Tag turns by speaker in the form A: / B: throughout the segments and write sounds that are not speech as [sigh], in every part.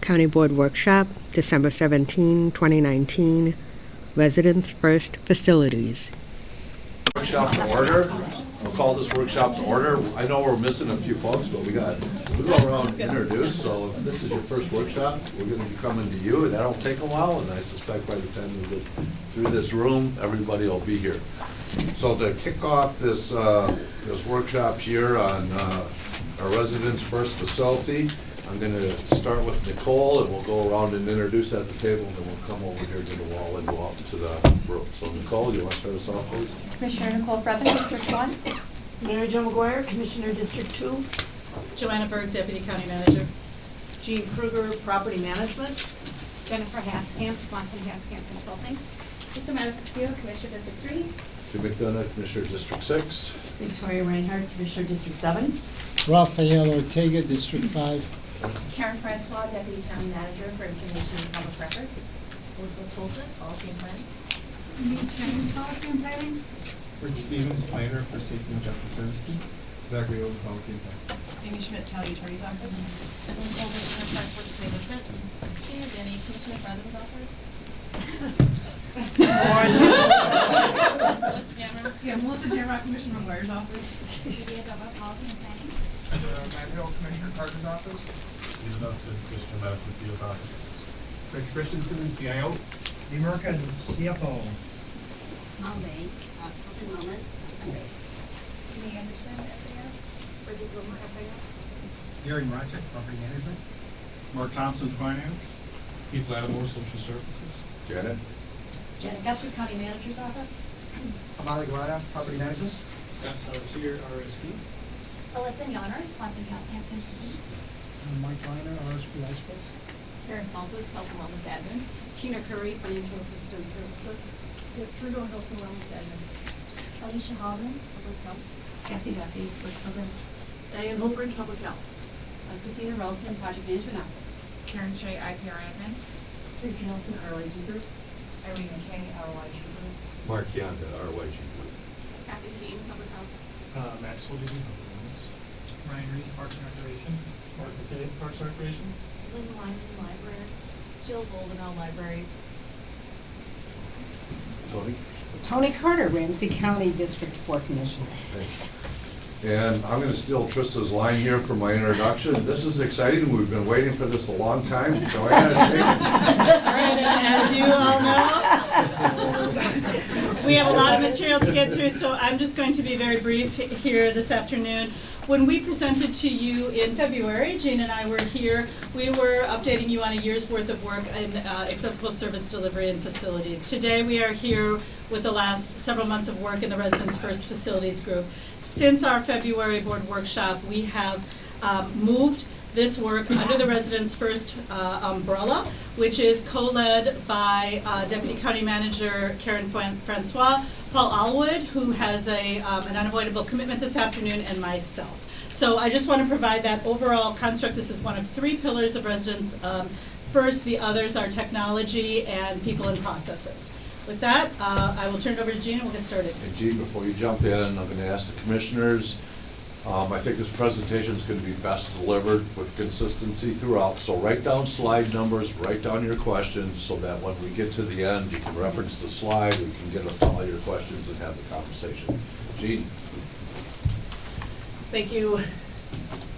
A: County Board Workshop, December 17, 2019. Residents First Facilities.
B: Workshop to order. I'll call this workshop to order. I know we're missing a few folks, but we got, we go around and introduce, so if this is your first workshop, we're gonna be coming to you. That'll take a while, and I suspect by the time we get through this room, everybody will be here. So to kick off this, uh, this workshop here on, uh, our residents' first facility, I'm gonna start with Nicole, and we'll go around and introduce at the table, and then we'll come over here to the wall and go out to the room. So Nicole, you wanna start us off, please?
C: Commissioner Nicole Frethem, District One.
D: Mary Jo McGuire, Commissioner District Two.
E: Johanna Berg, Deputy County Manager.
D: Jean Kruger, Property Management.
C: Jennifer Haskamp, Swanson Haskamp Consulting.
F: Mr. Madison, Commissioner District Three.
B: Jim McDonough, Commissioner District Six.
D: Victoria Reinhardt, Commissioner District Seven.
G: Rafael Ortega, District Five.
F: Karen Francois, Deputy County Manager for Information and Public Records. Elizabeth Tolson, Policy and Planning.
C: Policy and Planning.
H: Rick Stevens, planner for Safety and Justice Services. Zachary Oden, policy and planning.
E: Amy Schmidt, County Attorney's Office.
F: Ellen Colvin, Enterprise Works Management. And Danny, Commissioner Brendan's office. [laughs] Melissa Jammer.
E: Yeah, Melissa Jamrock, Commissioner McGuire's office.
F: Lydia Gova, Policy and Planning.
H: Matt Hill, Commissioner Carter's office. Steve Nelson, Commissioner MatasCastillo's office. Rich Christensen, CIO.
I: Lee Merkin, CFO.
C: Monday, uh, Open Wellness, fundraising.
F: May I understand FAS? For the Gilmore FAS?
H: Gary Marchek, property management. Mark Thompson, finance. Keith Lattimore, social services.
B: Janet?
C: Janet Guthrie, County Manager's Office.
I: Molly Guarda, Property Management.
H: Scott Pelletier, RSP.
C: Alyssa Yoner, Swanson Haskamp Consulting.
I: Mike Weiner, RSP Ice Space.
C: Karen Saltus, Health and Wellness Admin. Tina Curry, Financial Assistant Services. Deb Trudeau, Health and Wellness Admin. Alicia Hoffman, Public Health. Kathy Duffy, Work Program.
D: Diane Holbridge, Public Health.
C: Uh, Christina Ralston, Project Management Office.
E: Karen Shea, IPR admin.
D: Tracy Nelson, RIG Group.
E: Irene McKay, RYG Group.
B: Mark Yonda, RYG Group.
F: Kathy Dean, Public Health.
H: Uh, Max Soldier, public wellness. Ryan Reese, Parks and Recreation. Mark McKay, Parks and Recreation.
C: Lynn Lyman, Library. Jill Goldenau, Library.
B: Tony?
J: Toni Carter, Ramsey County District Four Commissioner.
B: And I'm gonna steal Trista's line here for my introduction. This is exciting. We've been waiting for this a long time. Johanna, [laughs] take it.
E: All right, and as you all know, we have a lot of material to get through, so I'm just going to be very brief here this afternoon. When we presented to you in February, Jane and I were here, we were updating you on a year's worth of work in uh, accessible service delivery and facilities. Today, we are here with the last several months of work in the Residents First Facilities Group. Since our February board workshop, we have um, moved this work under the Residents First uh, umbrella, which is co-led by uh, Deputy County Manager Karen Francois, Paul Alwood, who has a, um, an unavoidable commitment this afternoon, and myself. So I just want to provide that overall construct. This is one of three pillars of Residents um, First. The others are technology and people and processes. With that, uh, I will turn it over to Jean and we'll get started.
B: And Jean, before you jump in, I'm gonna ask the commissioners, um, I think this presentation is gonna be best delivered with consistency throughout. So write down slide numbers, write down your questions, so that when we get to the end, you can reference the slide, we can get up to all your questions and have the conversation. Jean?
D: Thank you,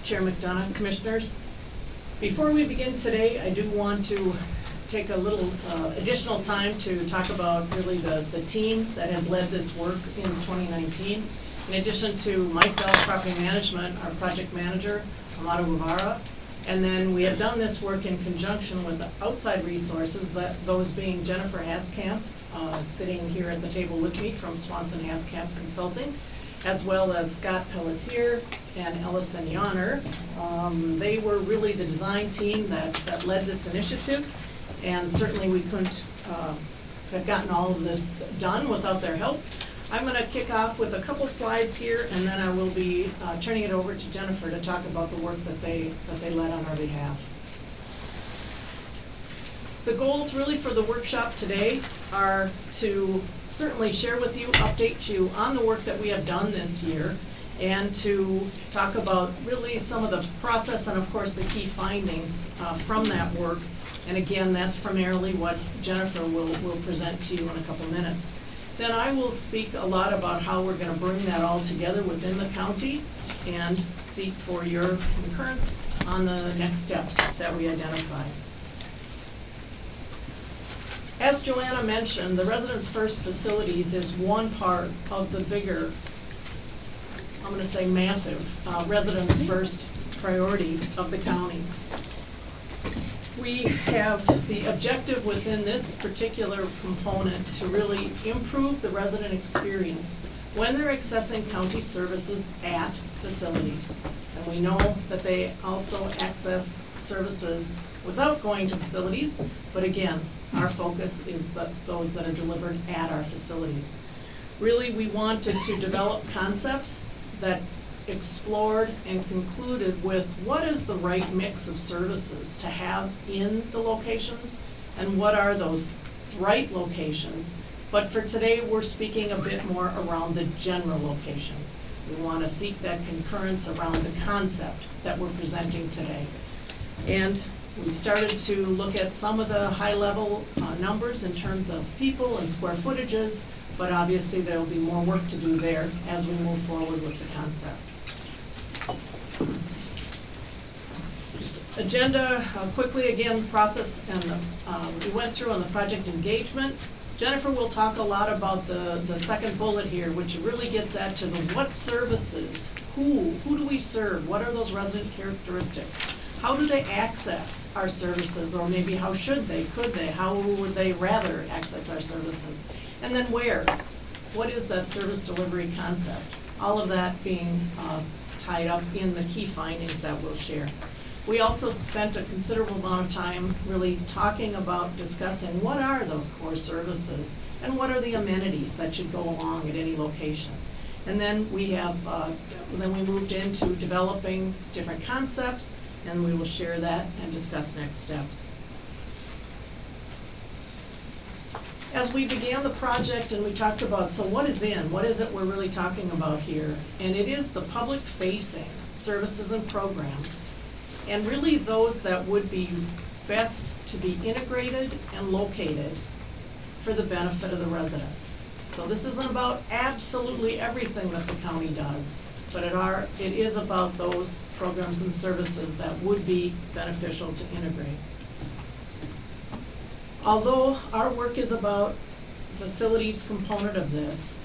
D: Chair McDonough, Commissioners. Before we begin today, I do want to take a little uh, additional time to talk about really the, the team that has led this work in 2019. In addition to myself, property management, our project manager, Amado Guevara, and then we have done this work in conjunction with outside resources, that, those being Jennifer Haskamp, uh, sitting here at the table with me from Swanson Haskamp Consulting, as well as Scott Pelletier and Ellison Yoner. Um, They were really the design team that, that led this initiative, and certainly we couldn't uh, have gotten all of this done without their help. I'm gonna kick off with a couple slides here, and then I will be uh, turning it over to Jennifer to talk about the work that they, that they led on our behalf. The goals really for the workshop today are to certainly share with you, update you on the work that we have done this year, and to talk about really some of the process and of course the key findings uh, from that work. And again, that's primarily what Jennifer will, will present to you in a couple minutes. Then I will speak a lot about how we're gonna bring that all together within the county and seek for your concurrence on the next steps that we identify. As Joanna mentioned, the Residents First Facilities is one part of the bigger, I'm gonna say massive, uh, Residents First priority of the county. We have the objective within this particular component to really improve the resident experience when they're accessing county services at facilities. And we know that they also access services without going to facilities, but again, our focus is the, those that are delivered at our facilities. Really, we wanted to develop concepts that explored and concluded with what is the right mix of services to have in the locations and what are those right locations. But for today, we're speaking a bit more around the general locations. We want to seek that concurrence around the concept that we're presenting today. And we've started to look at some of the high-level uh, numbers in terms of people and square footages, but obviously there'll be more work to do there as we move forward with the concept. Just agenda, uh, quickly again, process, and um, we went through on the project engagement. Jennifer will talk a lot about the, the second bullet here, which really gets at to the what services, who, who do we serve, what are those resident characteristics? How do they access our services, or maybe how should they, could they, how would they rather access our services? And then where? What is that service delivery concept? All of that being uh, tied up in the key findings that we'll share. We also spent a considerable amount of time really talking about discussing what are those core services and what are the amenities that should go along at any location. And then we have, uh, then we moved into developing different concepts and we will share that and discuss next steps. As we began the project and we talked about, so what is in, what is it we're really talking about here? And it is the public facing services and programs and really those that would be best to be integrated and located for the benefit of the residents. So this isn't about absolutely everything that the county does, but it are, it is about those programs and services that would be beneficial to integrate. Although our work is about facilities component of this,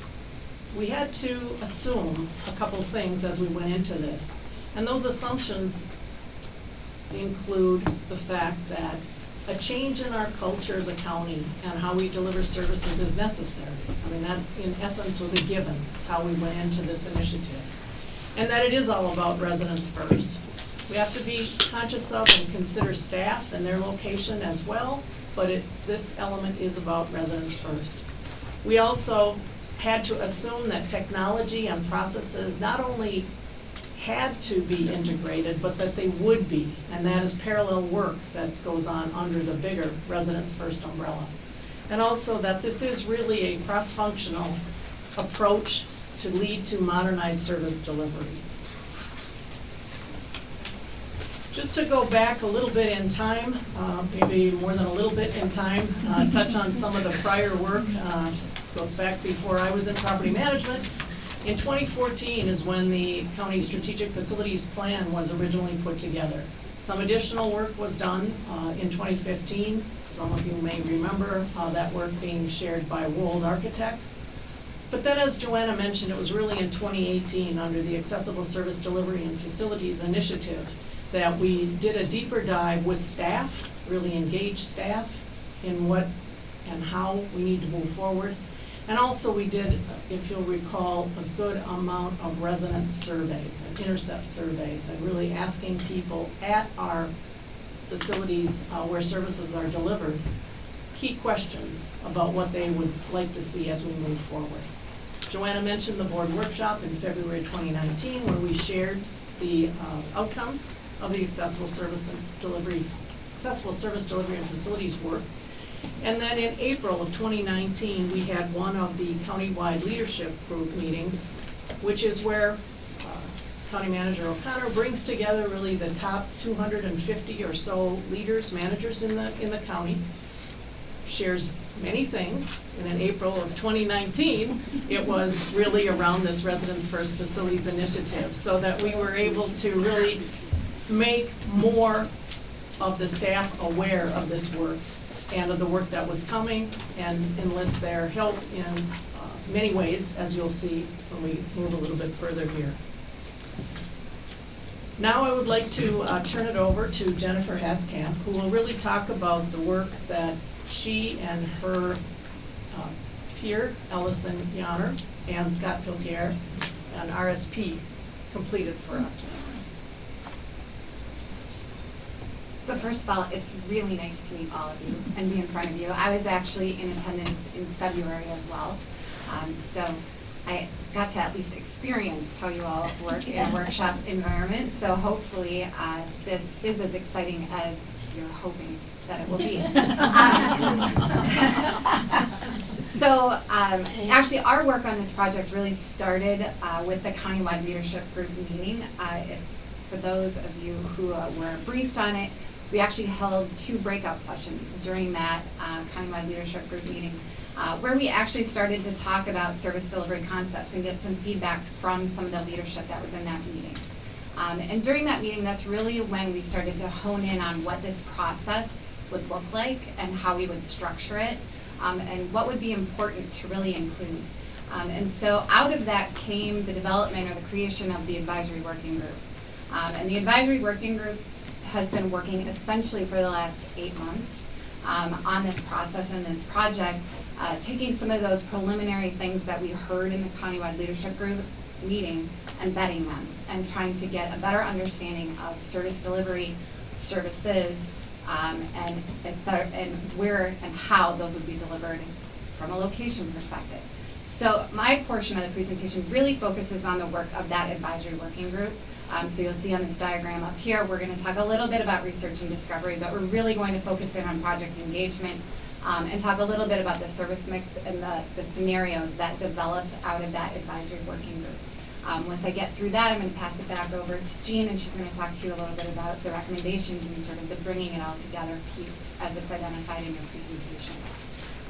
D: we had to assume a couple things as we went into this. And those assumptions include the fact that a change in our culture as a county and how we deliver services is necessary. I mean, that in essence was a given. It's how we went into this initiative. And that it is all about residents first. We have to be conscious of and consider staff and their location as well, but it, this element is about residents first. We also had to assume that technology and processes not only had to be integrated, but that they would be. And that is parallel work that goes on under the bigger Residents First umbrella. And also that this is really a cross-functional approach to lead to modernized service delivery. Just to go back a little bit in time, uh, maybe more than a little bit in time, uh, touch on some of the prior work. Uh, this goes back before I was in property management. In 2014 is when the county strategic facilities plan was originally put together. Some additional work was done uh, in 2015. Some of you may remember uh, that work being shared by Wold Architects. But then, as Johanna mentioned, it was really in 2018, under the Accessible Service Delivery and Facilities Initiative, that we did a deeper dive with staff, really engaged staff in what and how we need to move forward. And also, we did, if you'll recall, a good amount of resident surveys and intercept surveys, and really asking people at our facilities uh, where services are delivered, key questions about what they would like to see as we move forward. Johanna mentioned the board workshop in February 2019, where we shared the uh, outcomes of the accessible service and delivery, accessible service delivery and facilities work. And then in April of 2019, we had one of the countywide leadership group meetings, which is where uh, County Manager O'Connor brings together really the top two hundred and fifty or so leaders, managers in the, in the county. Shares many things, and in April of twenty nineteen, it was really around this Residents First Facilities Initiative, so that we were able to really make more of the staff aware of this work and of the work that was coming and enlist their help in uh, many ways, as you'll see when we move a little bit further here. Now I would like to uh, turn it over to Jennifer Haskamp, who will really talk about the work that she and her uh, peer, Ellison Yoner, and Scott Pelletier, and RSP completed for us.
K: So first of all, it's really nice to meet all of you and be in front of you. I was actually in attendance in February as well. Um, so I got to at least experience how you all work in a workshop environment. So hopefully uh, this is as exciting as you're hoping that it will be. Um, [laughs] so um, actually, our work on this project really started uh, with the countywide leadership group meeting. Uh, if, for those of you who uh, were briefed on it, we actually held two breakout sessions during that uh, countywide leadership group meeting, uh, where we actually started to talk about service delivery concepts and get some feedback from some of the leadership that was in that meeting. Um, and during that meeting, that's really when we started to hone in on what this process would look like and how we would structure it, um, and what would be important to really include. Um, and so out of that came the development or the creation of the advisory working group. Um, and the advisory working group has been working essentially for the last eight months um, on this process and this project, uh, taking some of those preliminary things that we heard in the countywide leadership group meeting and vetting them and trying to get a better understanding of service delivery, services, um, and, et cetera, and where and how those would be delivered from a location perspective. So my portion of the presentation really focuses on the work of that advisory working group. Um, so you'll see on this diagram up here, we're going to talk a little bit about research and discovery, but we're really going to focus in on project engagement um, and talk a little bit about the service mix and the, the scenarios that developed out of that advisory working group. Um, once I get through that, I'm going to pass it back over to Jean, and she's going to talk to you a little bit about the recommendations and sort of the bringing it all together piece as it's identified in your presentation.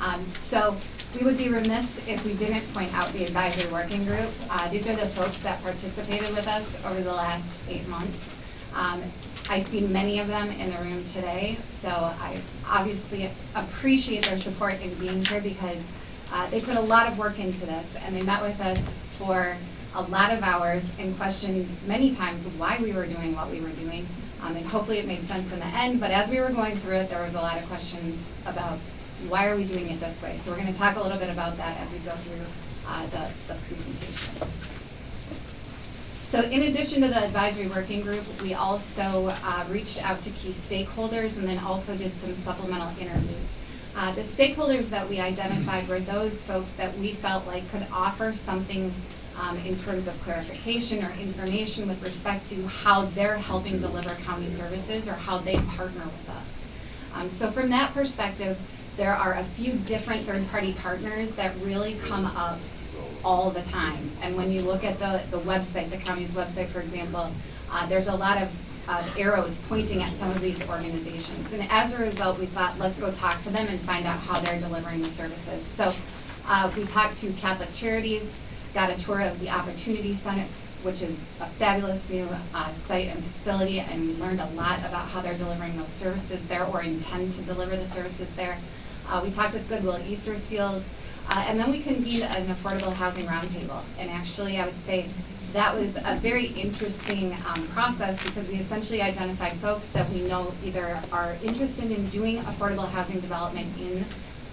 K: Um, so we would be remiss if we didn't point out the advisory working group. Uh, these are the folks that participated with us over the last eight months. Um, I see many of them in the room today, so I obviously appreciate their support in being here because uh, they put a lot of work into this and they met with us for a lot of hours and questioned many times why we were doing what we were doing. Um, and hopefully it made sense in the end, but as we were going through it, there was a lot of questions about why are we doing it this way? So we're going to talk a little bit about that as we go through uh, the, the presentation. So in addition to the advisory working group, we also uh, reached out to key stakeholders and then also did some supplemental interviews. Uh, the stakeholders that we identified were those folks that we felt like could offer something um, in terms of clarification or information with respect to how they're helping deliver county services or how they partner with us. Um, so from that perspective, there are a few different third-party partners that really come up all the time. And when you look at the, the website, the county's website, for example, uh, there's a lot of uh, arrows pointing at some of these organizations. And as a result, we thought, let's go talk to them and find out how they're delivering the services. So uh, we talked to Catholic Charities, got a tour of the Opportunity Center, which is a fabulous new uh, site and facility, and we learned a lot about how they're delivering those services there or intend to deliver the services there. Uh, we talked with Goodwill Easter Seals, uh, and then we convened an affordable housing roundtable. And actually, I would say that was a very interesting um, process because we essentially identified folks that we know either are interested in doing affordable housing development in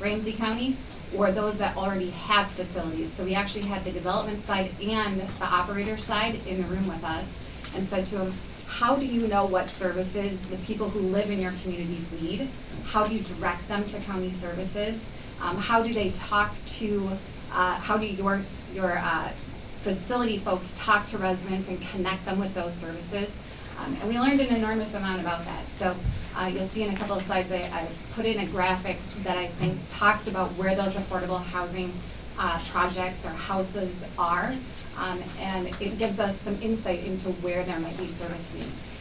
K: Ramsey County or those that already have facilities. So we actually had the development side and the operator side in the room with us and said to them, how do you know what services the people who live in your communities need? How do you direct them to county services? Um, how do they talk to, uh, how do your, your uh, facility folks talk to residents and connect them with those services? Um, and we learned an enormous amount about that. So uh, you'll see in a couple of slides, I, I, put in a graphic that I think talks about where those affordable housing uh, projects or houses are, um, and it gives us some insight into where there might be service needs.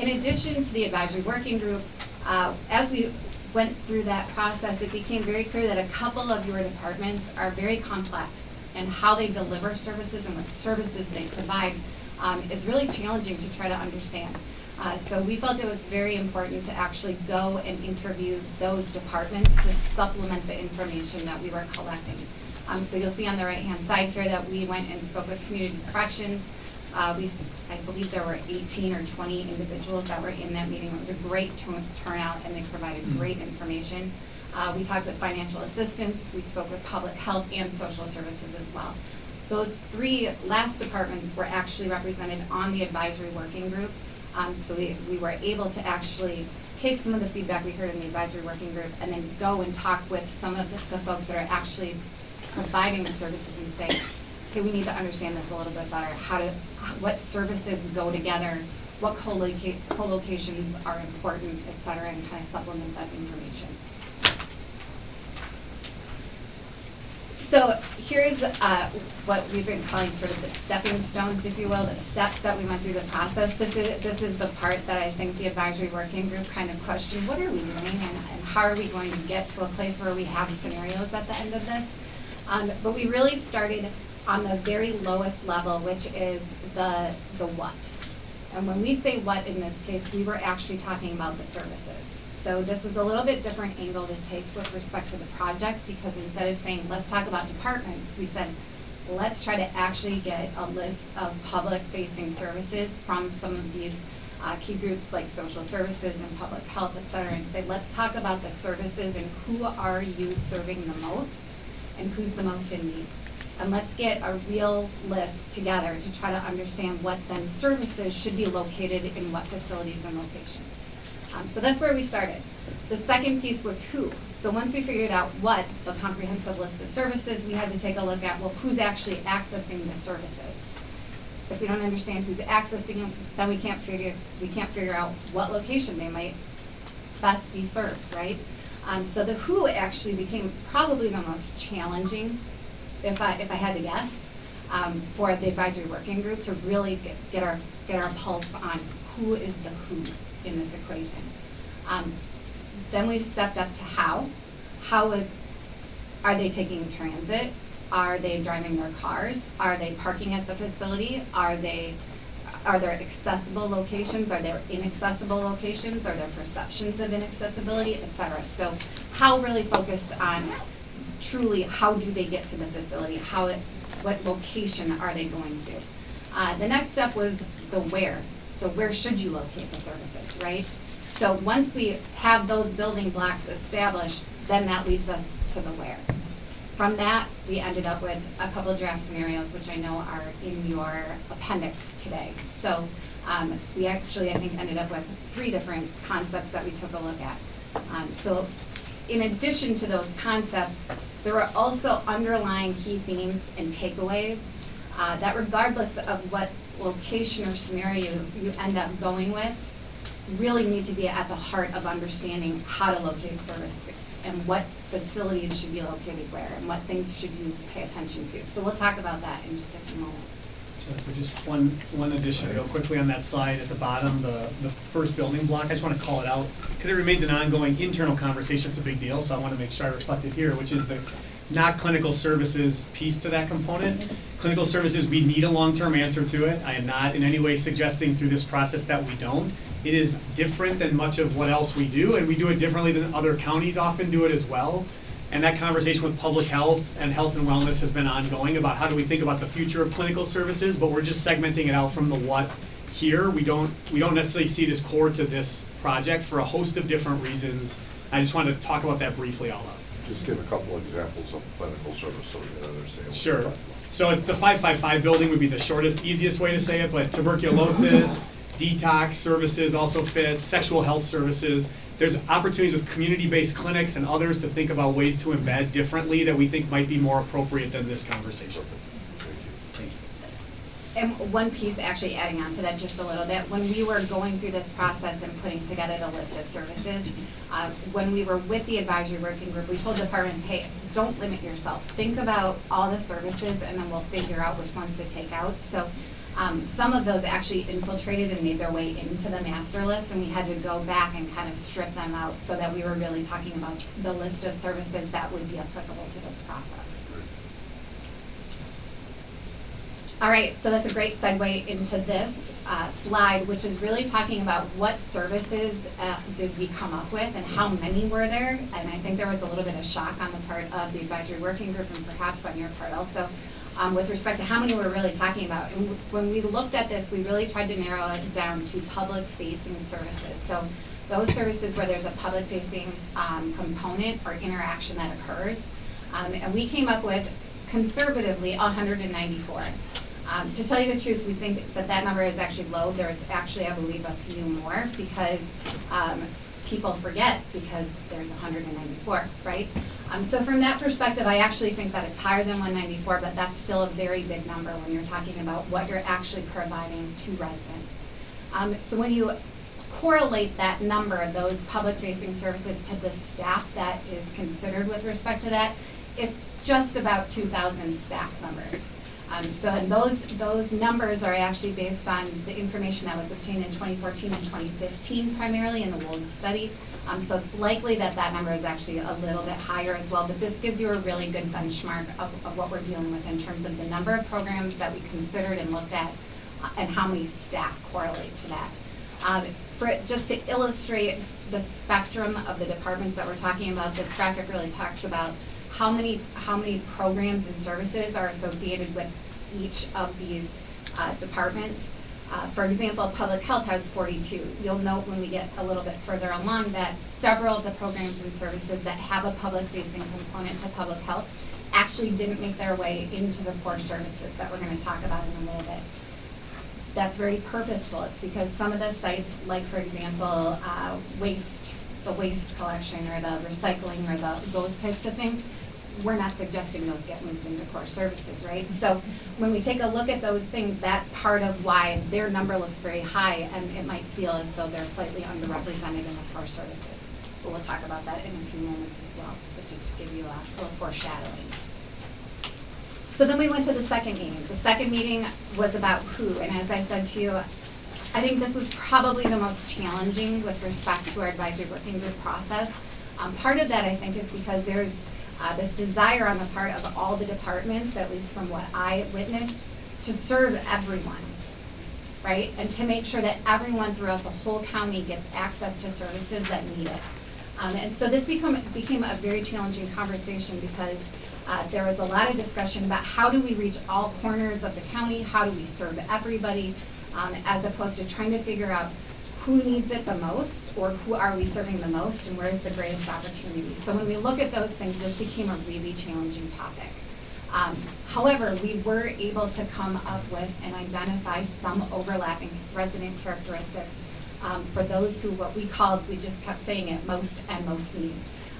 K: In addition to the advisory working group, uh, as we went through that process, it became very clear that a couple of your departments are very complex and how they deliver services and what services they provide um, is really challenging to try to understand. Uh, so we felt it was very important to actually go and interview those departments to supplement the information that we were collecting. Um, so you'll see on the right-hand side here that we went and spoke with community corrections. Uh, we, I believe there were 18 or 20 individuals that were in that meeting. It was a great turnout, and they provided great information. Uh, we talked with financial assistance. We spoke with public health and social services as well. Those three last departments were actually represented on the advisory working group. Um, so we, we were able to actually take some of the feedback we heard in the advisory working group and then go and talk with some of the, the folks that are actually providing the services and say, okay, we need to understand this a little bit better. How to, what services go together, what co-loca- co-locations are important, et cetera, and kind of supplement that information. So here's uh, what we've been calling sort of the stepping stones, if you will, the steps that we went through the process. This is, this is the part that I think the advisory working group kind of questioned, what are we doing and, and how are we going to get to a place where we have scenarios at the end of this? Um, but we really started on the very lowest level, which is the, the what. And when we say what in this case, we were actually talking about the services. So this was a little bit different angle to take with respect to the project, because instead of saying, let's talk about departments, we said, let's try to actually get a list of public-facing services from some of these uh, key groups like social services and public health, et cetera, and say, let's talk about the services and who are you serving the most and who's the most in need. And let's get a real list together to try to understand what then services should be located in what facilities and locations. Um, so that's where we started. The second piece was who. So once we figured out what, the comprehensive list of services, we had to take a look at, well, who's actually accessing the services? If we don't understand who's accessing them, then we can't figure, we can't figure out what location they might best be served, right? Um, so the who actually became probably the most challenging, if I, if I had to guess, um, for the advisory working group to really get, get our, get our pulse on who is the who in this equation. Um, then we stepped up to how. How is, are they taking transit? Are they driving their cars? Are they parking at the facility? Are they, are there accessible locations? Are there inaccessible locations? Are there perceptions of inaccessibility, et cetera? So how really focused on truly how do they get to the facility? How, it- what location are they going to? Uh, the next step was the where. So where should you locate the services, right? So once we have those building blocks established, then that leads us to the where. From that, we ended up with a couple of draft scenarios, which I know are in your appendix today. So um, we actually, I think, ended up with three different concepts that we took a look at. Um, So in addition to those concepts, there were also underlying key themes and takeaways uh, that regardless of what location or scenario you end up going with, really need to be at the heart of understanding how to locate service and what facilities should be located where and what things should you pay attention to. So we'll talk about that in just a few moments.
L: Jennifer, just one, one addition real quickly on that slide at the bottom, the, the first building block, I just wanna call it out, because it remains an ongoing internal conversation, it's a big deal, so I wanna make sure I reflect it here, which is the not clinical services piece to that component. Clinical services, we need a long-term answer to it, I am not in any way suggesting through this process that we don't. It is different than much of what else we do, and we do it differently than other counties often do it as well. And that conversation with public health and health and wellness has been ongoing about how do we think about the future of clinical services, but we're just segmenting it out from the what here. We don't, we don't necessarily see this core to this project for a host of different reasons. I just wanted to talk about that briefly all up.
B: Just give a couple examples of clinical service so we can understand.
L: Sure.
B: we're talking about.
L: So it's the five-five-five building would be the shortest, easiest way to say it, but tuberculosis, detox services also fit, sexual health services. There's opportunities with community-based clinics and others to think about ways to embed differently that we think might be more appropriate than this conversation.
B: Thank you.
L: Thank you.
K: and one piece, actually adding on to that just a little bit, when we were going through this process and putting together the list of services, uh, when we were with the advisory working group, we told departments, hey, don't limit yourself. Think about all the services and then we'll figure out which ones to take out. So um, some of those actually infiltrated and made their way into the master list, and we had to go back and kind of strip them out so that we were really talking about the list of services that would be applicable to this process. All right, so that's a great segue into this uh, slide, which is really talking about what services uh, did we come up with and how many were there. And I think there was a little bit of shock on the part of the advisory working group and perhaps on your part also um, with respect to how many we're really talking about. And when we looked at this, we really tried to narrow it down to public-facing services. So those services where there's a public-facing um, component or interaction that occurs. Um, and we came up with conservatively 194. Um, to tell you the truth, we think that that number is actually low. There's actually, I believe, a few more because um, people forget because there's 194, right? Um, so from that perspective, I actually think that it's higher than 194, but that's still a very big number when you're talking about what you're actually providing to residents. Um, so when you correlate that number, those public-facing services, to the staff that is considered with respect to that, it's just about 2,000 staff members. Um, so and those, those numbers are actually based on the information that was obtained in 2014 and 2015 primarily in the Wold study. Um, so it's likely that that number is actually a little bit higher as well, but this gives you a really good benchmark of, of what we're dealing with in terms of the number of programs that we considered and looked at uh, and how many staff correlate to that. Um, for, just to illustrate the spectrum of the departments that we're talking about, this graphic really talks about how many, how many programs and services are associated with each of these uh, departments. Uh, for example, public health has 42. You'll note when we get a little bit further along that several of the programs and services that have a public-facing component to public health actually didn't make their way into the core services that we're going to talk about in a little bit. That's very purposeful. It's because some of the sites, like for example, uh, waste, the waste collection or the recycling or the, those types of things, we're not suggesting those get moved into core services, right? So when we take a look at those things, that's part of why their number looks very high and it might feel as though they're slightly underrepresented in the core services. But we'll talk about that in a few moments as well, but just to give you a little foreshadowing. So then we went to the second meeting. The second meeting was about who, and as I said to you, I think this was probably the most challenging with respect to our advisory working group process. Um, part of that, I think, is because there's uh, this desire on the part of all the departments, at least from what I witnessed, to serve everyone, right? And to make sure that everyone throughout the whole county gets access to services that need it. Um, and so this become, became a very challenging conversation because uh, there was a lot of discussion about how do we reach all corners of the county, how do we serve everybody, um, as opposed to trying to figure out who needs it the most or who are we serving the most and where is the greatest opportunity. So when we look at those things, this became a really challenging topic. Um, however, we were able to come up with and identify some overlapping resident characteristics um, for those who, what we called, we just kept saying it, most and most need.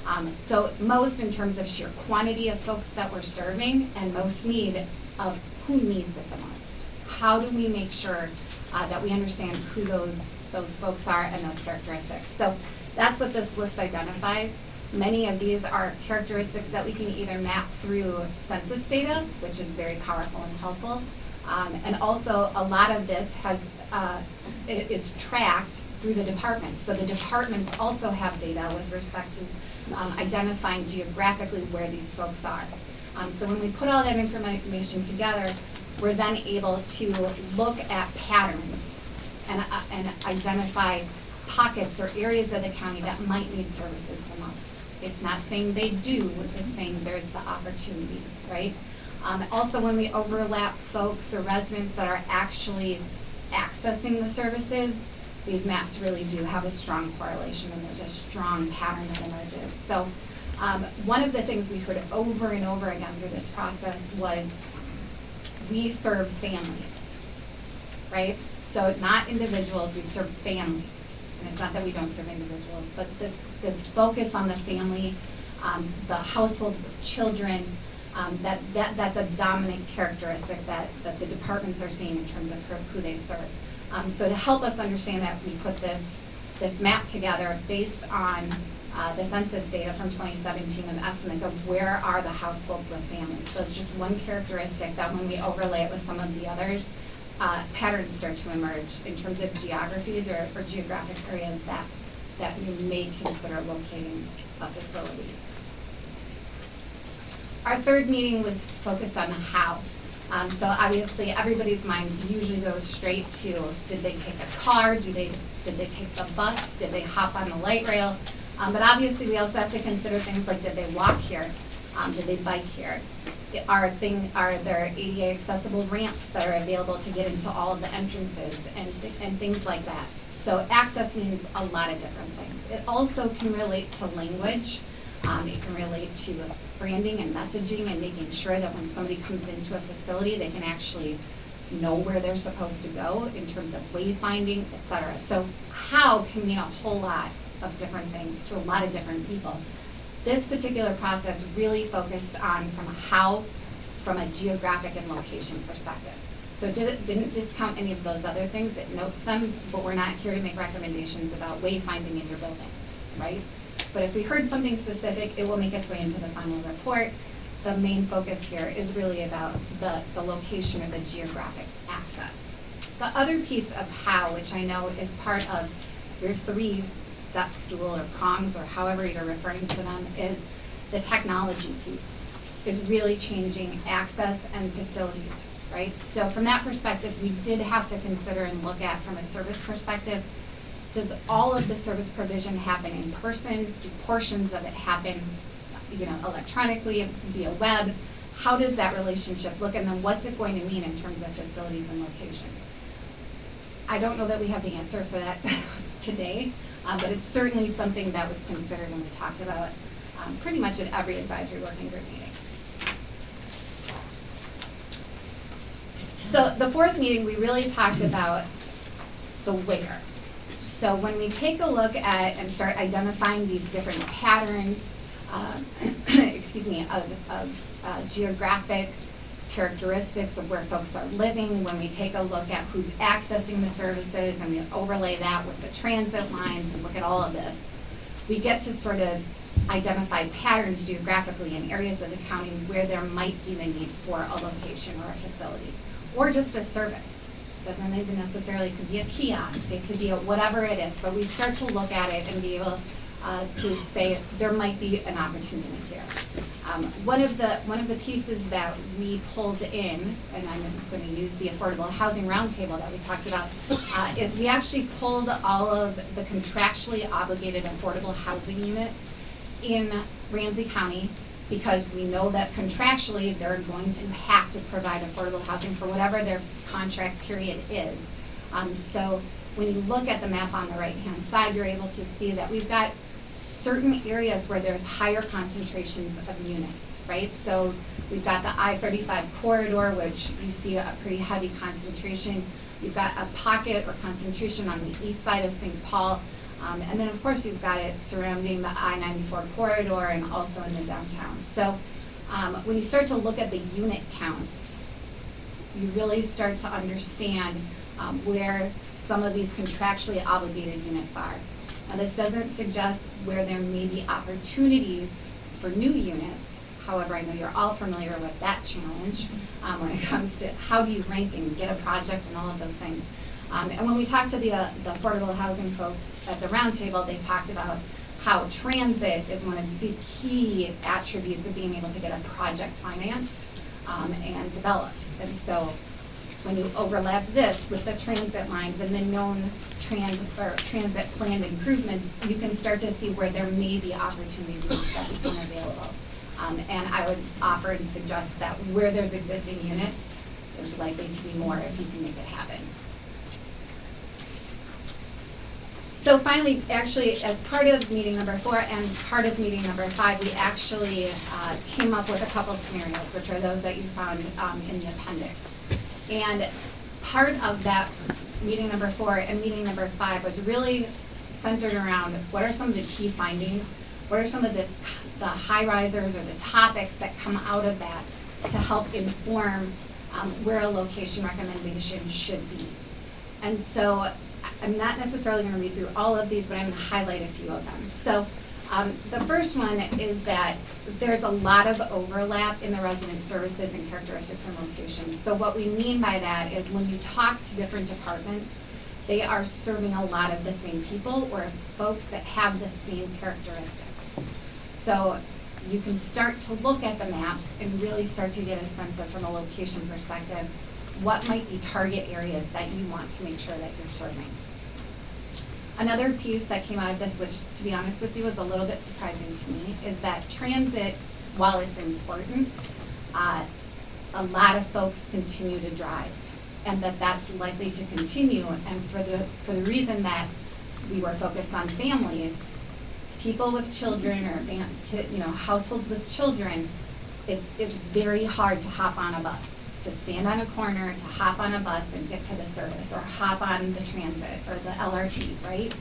K: Um, so most in terms of sheer quantity of folks that we're serving and most need of who needs it the most. How do we make sure uh, that we understand who those those folks are and those characteristics. So that's what this list identifies. Many of these are characteristics that we can either map through census data, which is very powerful and helpful, um, and also a lot of this has, uh, it, it's tracked through the departments. So the departments also have data with respect to um, identifying geographically where these folks are. Um, so when we put all that information together, we're then able to look at patterns and, uh, and identify pockets or areas of the county that might need services the most. It's not saying they do, it's saying there's the opportunity, right? Um, also, when we overlap folks or residents that are actually accessing the services, these maps really do have a strong correlation and there's a strong pattern that emerges. So um, one of the things we heard over and over again through this process was we serve families, right? So not individuals, we serve families. And it's not that we don't serve individuals, but this, this focus on the family, um, the households with children, Um, that, that, that's a dominant characteristic that, that the departments are seeing in terms of who, they serve. Um, so to help us understand that, we put this, this map together based on, uh, the census data from twenty seventeen of estimates of where are the households with families. So it's just one characteristic that when we overlay it with some of the others, uh, patterns start to emerge in terms of geographies or, or geographic areas that, that we may consider locating a facility. Our third meeting was focused on the how. Um, so obviously, everybody's mind usually goes straight to, did they take a car, do they, did they take the bus, did they hop on the light rail? Um, but obviously, we also have to consider things like, did they walk here, um, did they bike here? Are thing, are there ADA accessible ramps that are available to get into all of the entrances and, thi- and things like that? So access means a lot of different things. It also can relate to language. Um, it can relate to branding and messaging and making sure that when somebody comes into a facility, they can actually know where they're supposed to go in terms of wayfinding, et cetera. So how can mean a whole lot of different things to a lot of different people. This particular process really focused on from a how, from a geographic and location perspective. So it did- didn't discount any of those other things, it notes them, but we're not here to make recommendations about wayfinding in your buildings, right? But if we heard something specific, it will make its way into the final report. The main focus here is really about the, the location or the geographic access. The other piece of how, which I know is part of your three step stool or prongs or however you're referring to them, is the technology piece, is really changing access and facilities, right? So from that perspective, we did have to consider and look at from a service perspective, does all of the service provision happen in person? Do portions of it happen, you know, electronically, via web? How does that relationship look, and then what's it going to mean in terms of facilities and location? I don't know that we have the answer for that [laughs] today, uh, but it's certainly something that was considered and we talked about um, pretty much at every advisory working group meeting. So the fourth meeting, we really talked about the where. So when we take a look at and start identifying these different patterns, um, [clears throat] excuse me, of, of uh, geographic characteristics of where folks are living, when we take a look at who's accessing the services and we overlay that with the transit lines and look at all of this, we get to sort of identify patterns geographically in areas of the county where there might be the need for a location or a facility, or just a service. Doesn't even necessarily, it could be a kiosk, it could be a whatever it is, but we start to look at it and be able uh, to say there might be an opportunity here. Um, one of the one of the pieces that we pulled in, and I'm going to use the affordable housing roundtable that we talked about, uh, is we actually pulled all of the contractually obligated affordable housing units in Ramsey County because we know that contractually they're going to have to provide affordable housing for whatever their contract period is. Um, so when you look at the map on the right-hand side, you're able to see that we've got certain areas where there's higher concentrations of units, right? So we've got the I-35 corridor, which you see a pretty heavy concentration. You've got a pocket or concentration on the east side of St. Paul. Um, and then, of course, you've got it surrounding the I-94 corridor and also in the downtown. So um, when you start to look at the unit counts, you really start to understand um, where some of these contractually obligated units are. Now, this doesn't suggest where there may be opportunities for new units. However, I know you're all familiar with that challenge um, when it [laughs] comes to how do you rank and get a project and all of those things. Um, and when we talked to the, uh, the affordable housing folks at the roundtable, they talked about how transit is one of the key attributes of being able to get a project financed um, and developed. And so when you overlap this with the transit lines and the known trans, or transit planned improvements, you can start to see where there may be opportunities that become available. Um, and I would offer and suggest that where there's existing units, there's likely to be more if you can make it happen. So finally, actually, as part of meeting number four and part of meeting number five, we actually uh, came up with a couple scenarios, which are those that you found um, in the appendix. And part of that meeting number four and meeting number five was really centered around what are some of the key findings, what are some of the, the high risers or the topics that come out of that to help inform um, where a location recommendation should be. And so I'm not necessarily gonna read through all of these, but I'm gonna highlight a few of them. So um, the first one is that there's a lot of overlap in the resident services and characteristics and locations. So what we mean by that is when you talk to different departments, they are serving a lot of the same people or folks that have the same characteristics. So you can start to look at the maps and really start to get a sense of, from a location perspective, what might be target areas that you want to make sure that you're serving. Another piece that came out of this, which to be honest with you is a little bit surprising to me, is that transit, while it's important, uh, a lot of folks continue to drive. And that that's likely to continue, and for the, for the reason that we were focused on families, people with children or you know, households with children, it's, it's very hard to hop on a bus, to stand on a corner, to hop on a bus and get to the service, or hop on the transit or the LRT, right?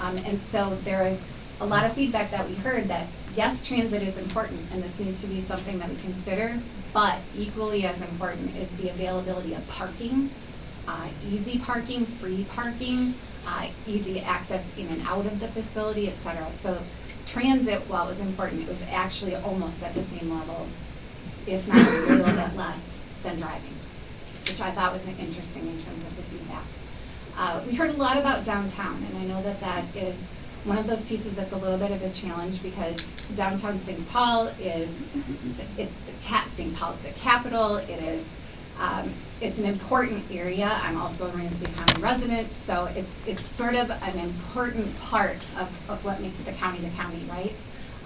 K: Um, and so there is a lot of feedback that we heard that, yes, transit is important, and this needs to be something that we consider, but equally as important is the availability of parking, uh, easy parking, free parking, uh, easy access in and out of the facility, et cetera. So transit, while it was important, it was actually almost at the same level, if not a little bit less than driving, which I thought was interesting in terms of the feedback. Uh, we heard a lot about downtown, and I know that that is one of those pieces that's a little bit of a challenge because downtown St. Paul is, it's the cat, St. Paul's the capital, it is, um, it's an important area. I'm also a Ramsey County resident, so it's, it's sort of an important part of, of what makes the county the county, right?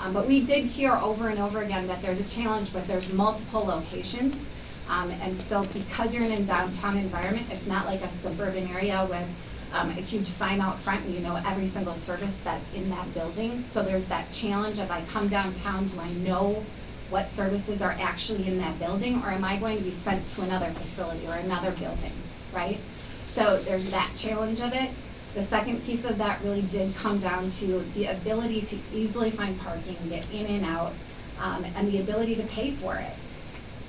K: Um, but we did hear over and over again that there's a challenge, but there's multiple locations. Um, and so because you're in a downtown environment, it's not like a suburban area with um, a huge sign out front and you know every single service that's in that building. So there's that challenge of I come downtown, do I know what services are actually in that building or am I going to be sent to another facility or another building, right? So there's that challenge of it. The second piece of that really did come down to the ability to easily find parking, get in and out, um, and the ability to pay for it.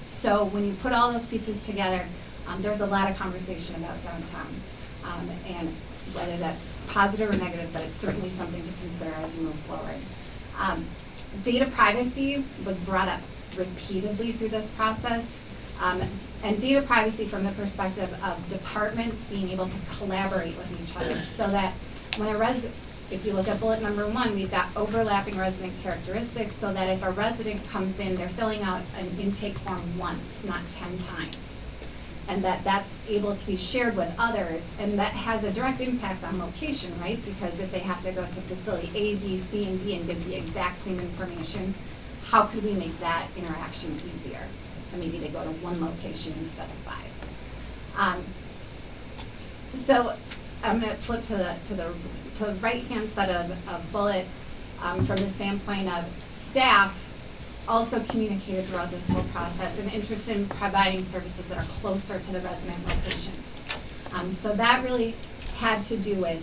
K: So when you put all those pieces together, um, there's a lot of conversation about downtown. Um, and whether that's positive or negative, but it's certainly something to consider as you move forward. Um, data privacy was brought up repeatedly through this process. Um, and data privacy from the perspective of departments being able to collaborate with each other so that when a res, if you look at bullet number one, we've got overlapping resident characteristics so that if a resident comes in, they're filling out an intake form once, not ten times. And that that's able to be shared with others, and that has a direct impact on location, right? Because if they have to go to facility A, B, C, and D and give the exact same information, how could we make that interaction easier? And maybe they go to one location instead of five. Um, so I'm gonna flip to the, to the, to the right-hand set of, of bullets, um, from the standpoint of staff also communicated throughout this whole process an interest in providing services that are closer to the resident locations. Um, so that really had to do with,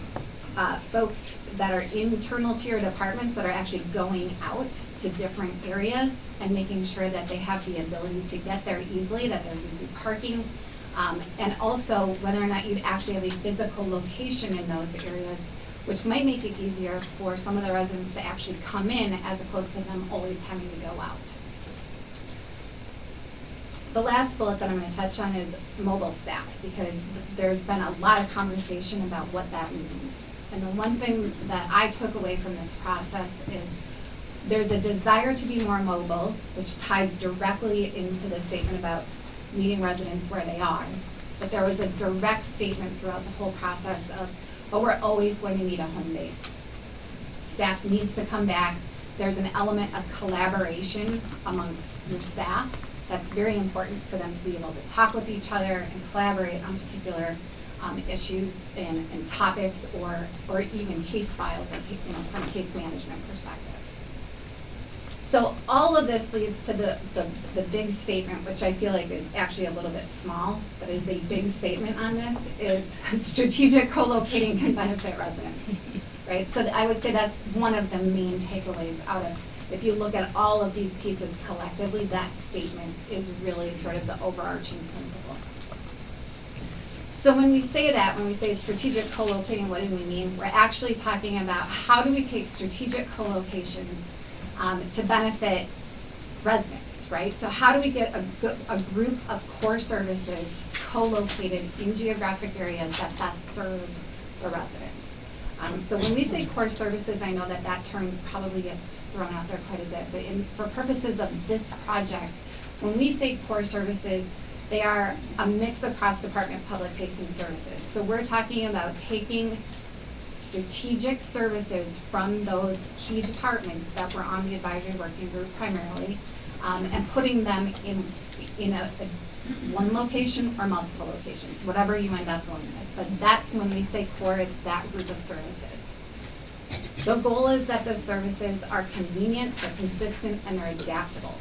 K: uh, folks that are internal to your departments that are actually going out to different areas and making sure that they have the ability to get there easily, that there's easy parking, um, and also whether or not you'd actually have a physical location in those areas, which might make it easier for some of the residents to actually come in as opposed to them always having to go out. The last bullet that I'm gonna touch on is mobile staff, because th- there's been a lot of conversation about what that means. And the one thing that I took away from this process is there's a desire to be more mobile, which ties directly into the statement about meeting residents where they are. But there was a direct statement throughout the whole process of, but we're always going to need a home base. Staff needs to come back. There's an element of collaboration amongst your staff. That's very important for them to be able to talk with each other and collaborate on particular um, issues and, and topics or, or even case files you know, from a case management perspective. So all of this leads to the, the, the big statement, which I feel like is actually a little bit small, but is a big statement on this, is [laughs] strategic co-locating can benefit residents, right? So I would say that's one of the main takeaways out of if you look at all of these pieces collectively, that statement is really sort of the overarching principle. So when we say that, when we say strategic co-locating, what do we mean? We're actually talking about how do we take strategic co-locations um, to benefit residents, right? So how do we get a, a group of core services co-located in geographic areas that best serve the residents? Um, so when we say core services, I know that that term probably gets thrown out there quite a bit, but in, for purposes of this project, when we say core services, they are a mix of cross-department public-facing services. So we're talking about taking strategic services from those key departments that were on the advisory working group primarily, um, and putting them in, in a, a, one location or multiple locations, whatever you end up going with. But that's when we say core, it's that group of services. The goal is that those services are convenient, they're consistent, and they're adaptable.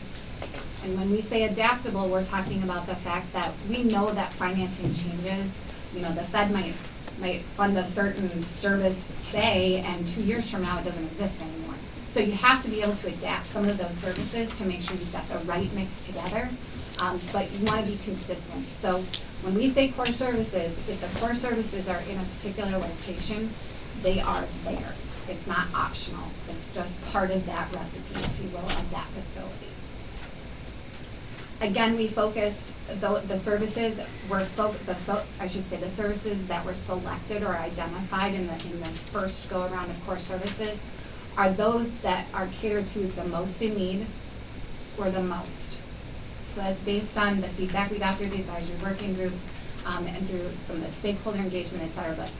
K: And when we say adaptable, we're talking about the fact that we know that financing changes. You know, the Fed might, might fund a certain service today, and two years from now, it doesn't exist anymore. So you have to be able to adapt some of those services to make sure you've got the right mix together, um, but you wanna be consistent. So when we say core services, if the core services are in a particular location, they are there. It's not optional, it's just part of that recipe, if you will, of that facility. Again, we focused, the, the services were the, so, I should say, the services that were selected or identified in the, in this first go-around of core services are those that are catered to the most in need or the most. So that's based on the feedback we got through the advisory working group, um, and through some of the stakeholder engagement, et cetera, but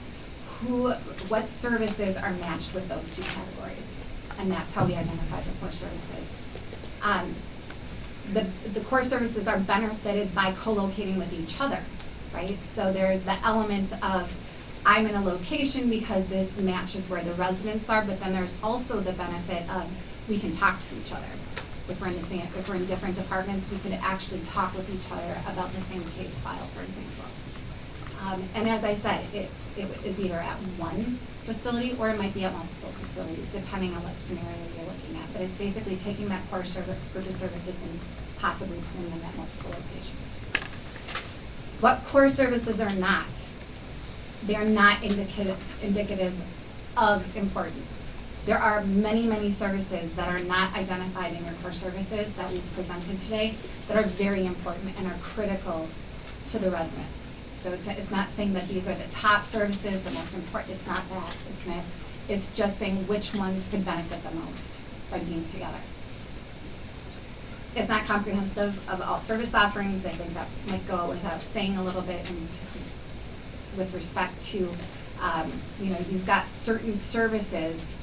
K: who, what services are matched with those two categories? And that's how we identify the core services. Um, the, the core services are benefited by co-locating with each other, right? So there's the element of, I'm in a location because this matches where the residents are, but then there's also the benefit of, we can talk to each other. If we're in the same, if we're in different departments, we could actually talk with each other about the same case file, for example. Um, and as I said, it, it is either at one facility or it might be at multiple facilities, depending on what scenario you're looking at. But it's basically taking that core serv- group of services and possibly putting them at multiple locations. What core services are not? They're not indicative, indicative of importance. There are many, many services that are not identified in your core services that we've presented today that are very important and are critical to the residents. So it's, it's not saying that these are the top services, the most important, it's not that. It's not, it's just saying which ones could benefit the most by being together. It's not comprehensive of all service offerings, I think that might go without saying a little bit and with respect to, um, you know, you've got certain services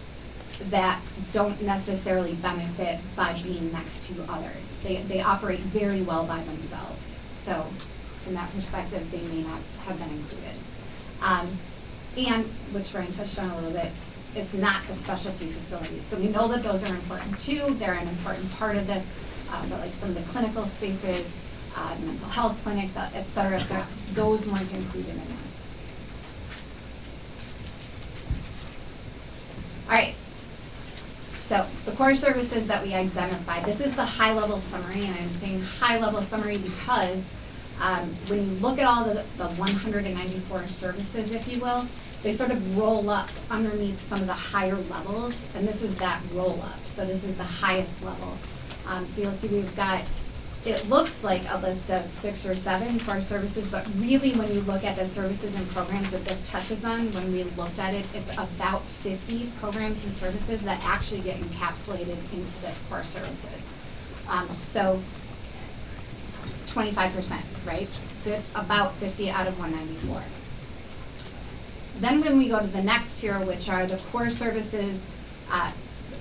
K: that don't necessarily benefit by being next to others. They, they operate very well by themselves. So from that perspective, they may not have been included. Um, and, which Ryan touched on a little bit, is not the specialty facilities. So we know that those are important too, they're an important part of this, uh, but like some of the clinical spaces, uh, mental health clinic, et cetera, et cetera, those weren't included in this. All right, so the core services that we identified, this is the high-level summary, and I'm saying high-level summary because um, when you look at all the, the one hundred and ninety-four services, if you will, they sort of roll up underneath some of the higher levels, and this is that roll-up, so this is the highest level. Um, so you'll see we've got, it looks like a list of six or seven core services, but really when you look at the services and programs that this touches on, when we looked at it, it's about fifty programs and services that actually get encapsulated into this core services. Um, so twenty-five percent, right? Fif- about fifty out of one ninety-four. Then when we go to the next tier, which are the core services, uh,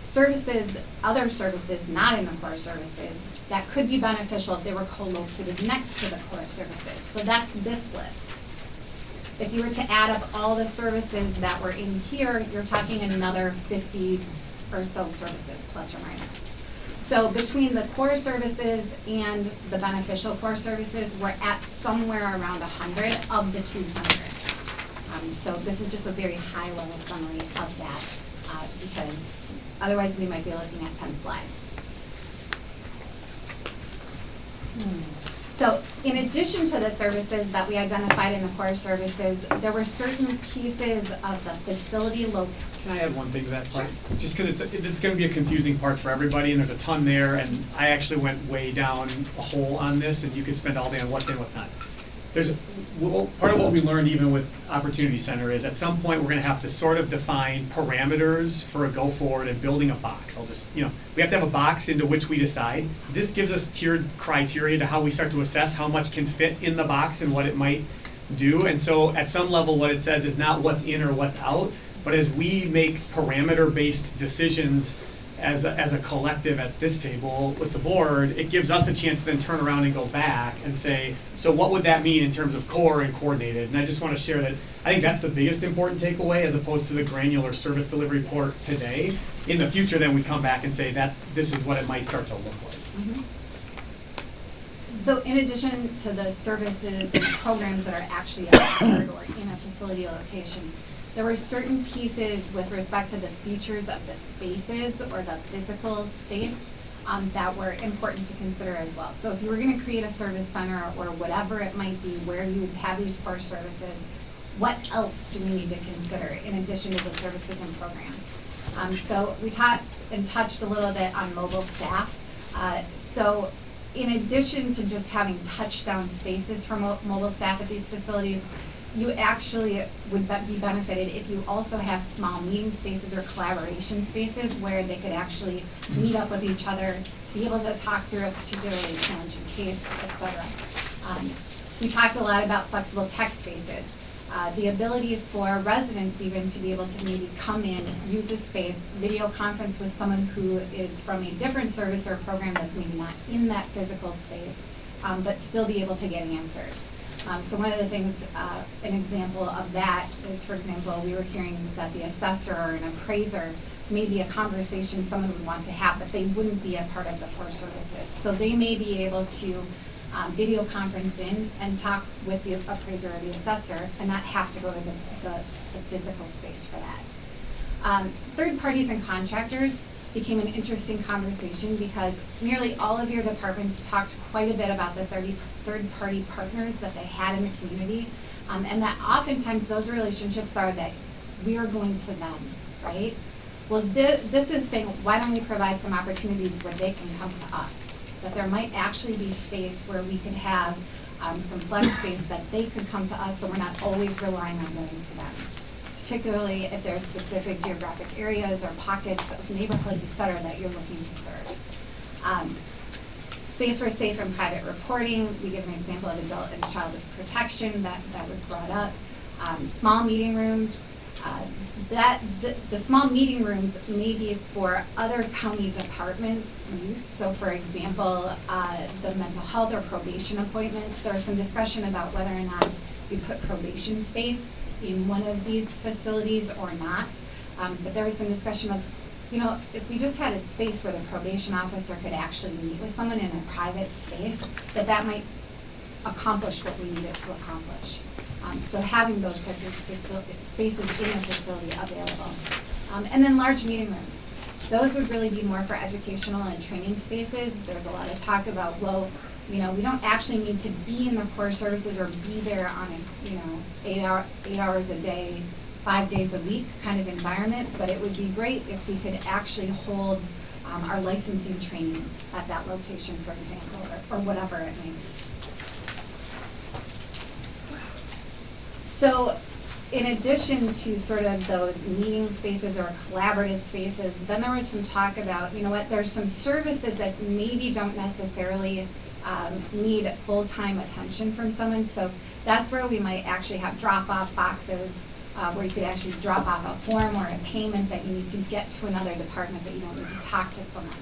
K: services, other services not in the core services, that could be beneficial if they were co-located next to the core services. So that's this list. If you were to add up all the services that were in here, you're talking another fifty or so services, plus or minus. So between the core services and the beneficial core services, we're at somewhere around hundred of the two hundred. Um, so this is just a very high level summary of that, uh, because Otherwise, we might be looking at ten slides. So in addition to the services that we identified in the core services, there were certain pieces of the facility lo-
L: Can I add one thing to that part? Just because it's, it's gonna be a confusing part for everybody, and there's a ton there, and I actually went way down a hole on this, and you could spend all day on what's in, what's not. There's, well, part of what we learned even with Opportunity Center is at some point, we're gonna have to sort of define parameters for a go forward and building a box. I'll just, you know, we have to have a box into which we decide. This gives us tiered criteria to how we start to assess how much can fit in the box and what it might do. And so at some level, what it says is not what's in or what's out, but as we make parameter-based decisions as a, as a collective at this table with the board, it gives us a chance to then turn around and go back and say, so what would that mean in terms of core and coordinated? And I just want to share that, I think that's the biggest important takeaway as opposed to the granular service delivery port today. In the future, then we come back and say, that's, this is what it might start to look like. Mm-hmm.
K: So in addition to the services and programs that are actually offered or in a facility location, there were certain pieces with respect to the features of the spaces or the physical space um, that were important to consider as well. So if you were gonna create a service center or whatever it might be where you have these core services, what else do we need to consider in addition to the services and programs? Um, so we taught and touched a little bit on mobile staff. Uh, so in addition to just having touchdown spaces for mo- mobile staff at these facilities, you actually would be- be benefited if you also have small meeting spaces or collaboration spaces where they could actually meet up with each other, be able to talk through a particularly challenging case, et cetera. Um, we talked a lot about flexible tech spaces. Uh, the ability for residents even to be able to maybe come in, use a space, video conference with someone who is from a different service or program that's maybe not in that physical space, um, but still be able to get answers. Um, so one of the things, uh, an example of that is, for example, we were hearing that the assessor or an appraiser may be a conversation someone would want to have, but they wouldn't be a part of the core services. So they may be able to um, video conference in and talk with the appraiser or the assessor and not have to go to the, the, the physical space for that. Um, third parties and contractors became an interesting conversation because nearly all of your departments talked quite a bit about the 30 third-party partners that they had in the community. Um, and that oftentimes those relationships are that we are going to them, right? Well, thi- this is saying, why don't we provide some opportunities where they can come to us? That there might actually be space where we could have um, some flex space that they could come to us, so we're not always relying on going to them. Particularly if there are specific geographic areas or pockets of neighborhoods, et cetera, that you're looking to serve. Um, Space for safe and private reporting, we give an example of adult and child protection that, that was brought up. Um, small meeting rooms, uh, that, the, the small meeting rooms may be for other county departments' use. So for example, uh, the mental health or probation appointments, there was some discussion about whether or not you put probation space in one of these facilities or not. Um, but there was some discussion of, you know, if we just had a space where the probation officer could actually meet with someone in a private space, that that might accomplish what we needed to accomplish. Um, so having those types of spaces in a facility available. Um, and then large meeting rooms. Those would really be more for educational and training spaces. There's a lot of talk about, well, you know, we don't actually need to be in the core services or be there on a, you know, eight hour, eight hours a day, five days a week kind of environment, but it would be great if we could actually hold um, our licensing training at that location, for example, or, or whatever it may be. So, in addition to sort of those meeting spaces or collaborative spaces, then there was some talk about, you know what, there's some services that maybe don't necessarily um, need full-time attention from someone. So that's where we might actually have drop-off boxes uh, where you could actually drop off a form or a payment that you need to get to another department that you don't need to talk to someone.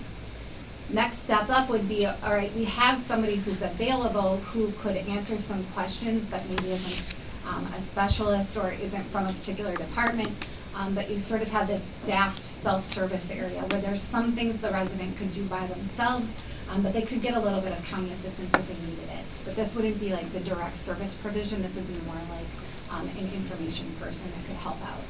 K: Next step up would be, all right, we have somebody who's available who could answer some questions, but maybe isn't um, a specialist or isn't from a particular department. Um, but you sort of have this staffed self-service area where there's some things the resident could do by themselves, um, but they could get a little bit of county assistance if they needed it. But this wouldn't be like the direct service provision, this would be more like um, an information person that could help out.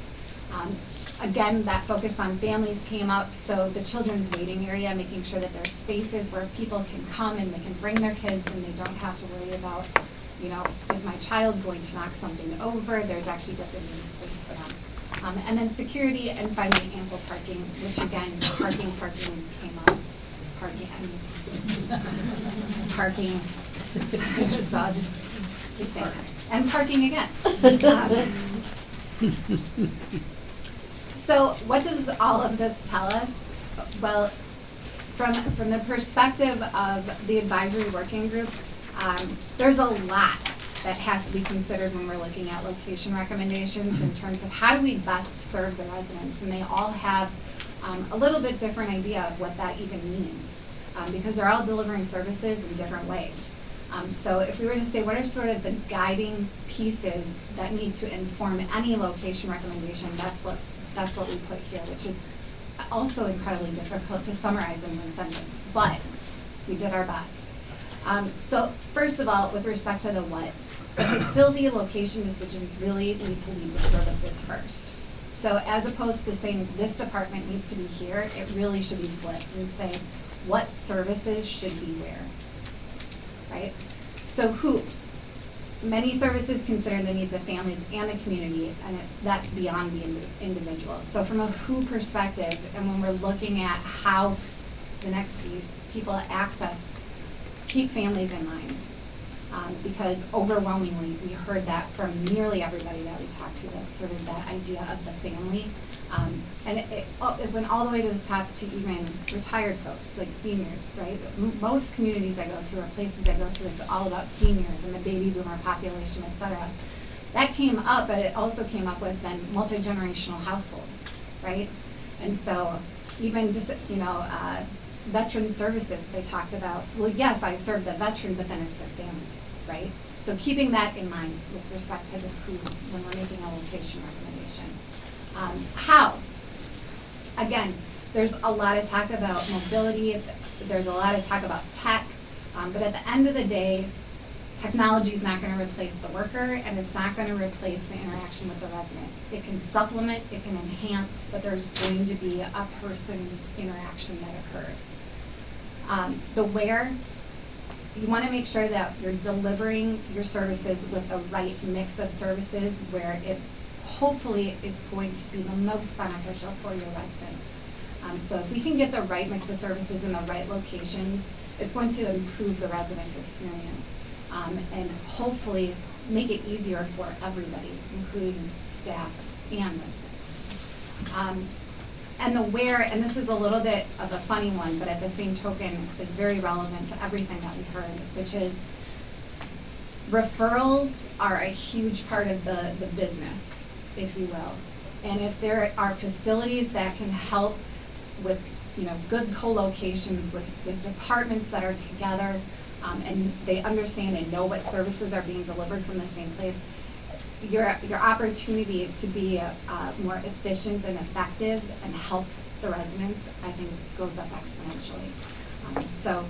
K: Um, again, that focus on families came up, so the children's waiting area, making sure that there's spaces where people can come and they can bring their kids and they don't have to worry about, you know, is my child going to knock something over? There's actually designated space for them. Um, and then security and finding ample parking, which again, parking, parking came up. Parking, parking. [laughs] So I'll just keep saying that. And parking again. Um, So what does all of this tell us? Well, from, from the perspective of the advisory working group, um, there's a lot that has to be considered when we're looking at location recommendations in terms of how do we best serve the residents? And they all have um, a little bit different idea of what that even means, um, because they're all delivering services in different ways. Um, so if we were to say, what are sort of the guiding pieces that need to inform any location recommendation, that's what, that's what we put here, which is also incredibly difficult to summarize in one sentence, but we did our best. Um, so first of all, with respect to the what, the facility location decisions really need to lead with services first. So as opposed to saying this department needs to be here, it really should be flipped and say what services should be where, right? So who, many services consider the needs of families and the community, and that's beyond the indi- individual. So from a who perspective, and when we're looking at how, the next piece, people access, keep families in mind. Um, because overwhelmingly, we heard that from nearly everybody that we talked to, that sort of that idea of the family. Um, and it, it, it went all the way to the top to even retired folks, like seniors, right? M- most communities I go to, or places I go to, it's all about seniors and the baby boomer population, et cetera. That came up, but it also came up with then multi-generational households, right? And so even just, you know, uh, veteran services, they talked about, well, yes, I serve the veteran, but then it's their family, right? So keeping that in mind with respect to the who, when we're making a location recommendation. Um, how? Again, there's a lot of talk about mobility, there's a lot of talk about tech, um, but at the end of the day, technology is not gonna replace the worker, and it's not gonna replace the interaction with the resident. It can supplement, it can enhance, but there's going to be a person interaction that occurs. Um, the where, you wanna make sure that you're delivering your services with the right mix of services where it hopefully is going to be the most beneficial for your residents. Um, so if we can get the right mix of services in the right locations, it's going to improve the resident experience. Um, and hopefully make it easier for everybody, including staff and residents. Um, and the where, and this is a little bit of a funny one, but at the same token is very relevant to everything that we heard, which is referrals are a huge part of the, the business, if you will. And if there are facilities that can help with, you know, good co-locations with, with departments that are together, um, and they understand and know what services are being delivered from the same place, your, your opportunity to be uh, uh, more efficient and effective and help the residents, I think, goes up exponentially. Um, so,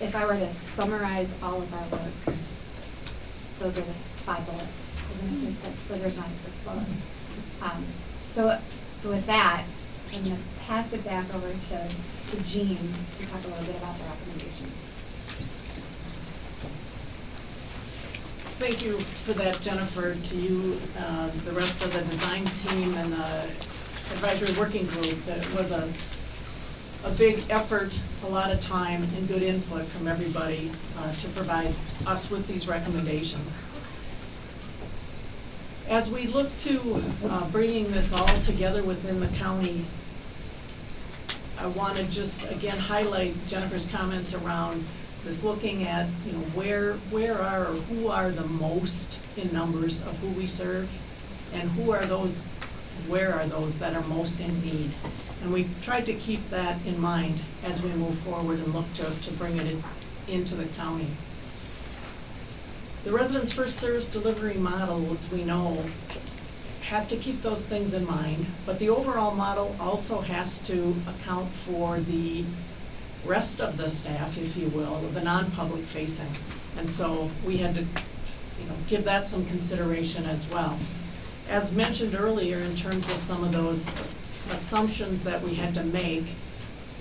K: if I were to summarize all of our work, those are the five bullets. I was gonna say six, but there's not a sixth bullet. Um, so, so with that, I'm gonna pass it back over to, to Jean to talk a little bit about the recommendations.
D: Thank you for that, Jennifer, to you, uh, the rest of the design team and the advisory working group. That was a, a big effort, a lot of time and good input from everybody uh, to provide us with these recommendations. As we look to uh, bringing this all together within the county, I want to just again highlight Jennifer's comments around this looking at, you know, where, where are, or who are the most in numbers of who we serve? And who are those, where are those that are most in need? And we tried to keep that in mind as we move forward and look to, to bring it in, into the county. The residents first service delivery model, as we know, has to keep those things in mind, but the overall model also has to account for the rest of the staff, if you will, the non-public facing. And so we had to, you know, give that some consideration as well. As mentioned earlier, in terms of some of those assumptions that we had to make,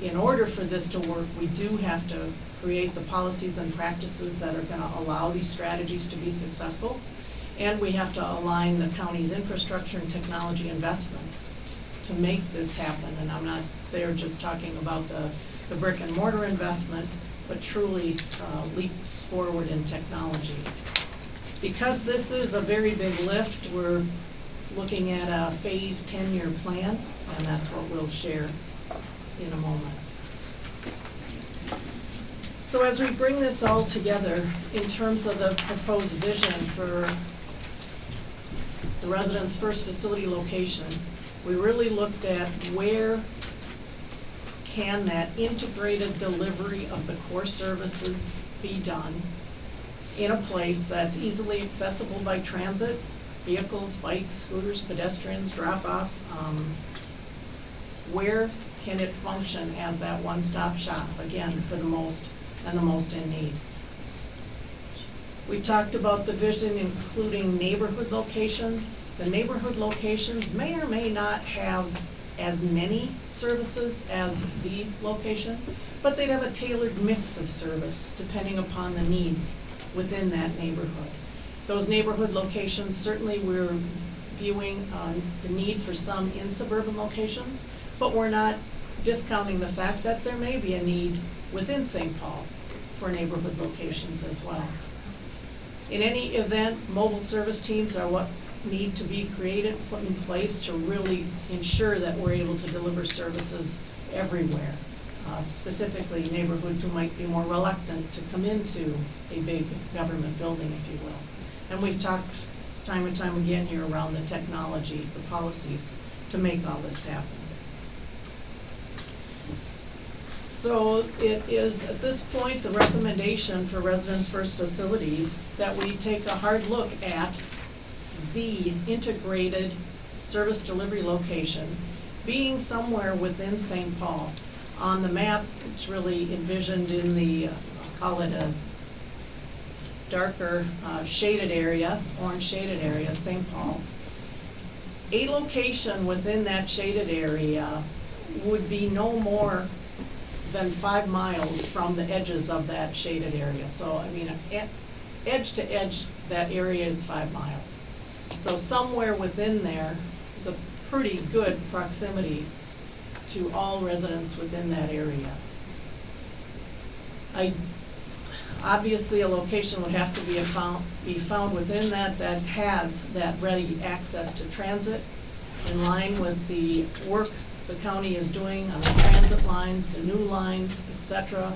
D: in order for this to work, we do have to create the policies and practices that are gonna allow these strategies to be successful. And we have to align the county's infrastructure and technology investments to make this happen. And I'm not there just talking about the, the brick and mortar investment, but truly uh, leaps forward in technology. Because this is a very big lift, we're looking at a phase ten-year plan, and that's what we'll share in a moment. So as we bring this all together, in terms of the proposed vision for the resident's first facility location, we really looked at where can that integrated delivery of the core services be done in a place that's easily accessible by transit, vehicles, bikes, scooters, pedestrians, drop-off. um, Where can it function as that one-stop shop, again, for the most and the most in need? We talked about the vision including neighborhood locations. The neighborhood locations may or may not have as many services as the location, but they'd have a tailored mix of service depending upon the needs within that neighborhood. Those neighborhood locations, certainly we're viewing uh, the need for some in suburban locations, but we're not discounting the fact that there may be a need within St. Paul for neighborhood locations as well. In any event, mobile service teams are what need to be created, put in place to really ensure that we're able to deliver services everywhere. Uh, Specifically neighborhoods who might be more reluctant to come into a big government building, if you will. And we've talked time and time again here around the technology, the policies to make all this happen. So it is, at this point, the recommendation for Residents First Facilities that we take a hard look at the integrated service delivery location being somewhere within St. Paul. On the map, it's really envisioned in the, uh, I'll call it a darker uh, shaded area, orange shaded area, St. Paul. A location within that shaded area would be no more than five miles from the edges of that shaded area. So, I mean, edge to edge, that area is five miles. So somewhere within there is a pretty good proximity to all residents within that area. I, obviously, a location would have to be found, be found within that that has that ready access to transit in line with the work the county is doing on the transit lines, the new lines, et cetera.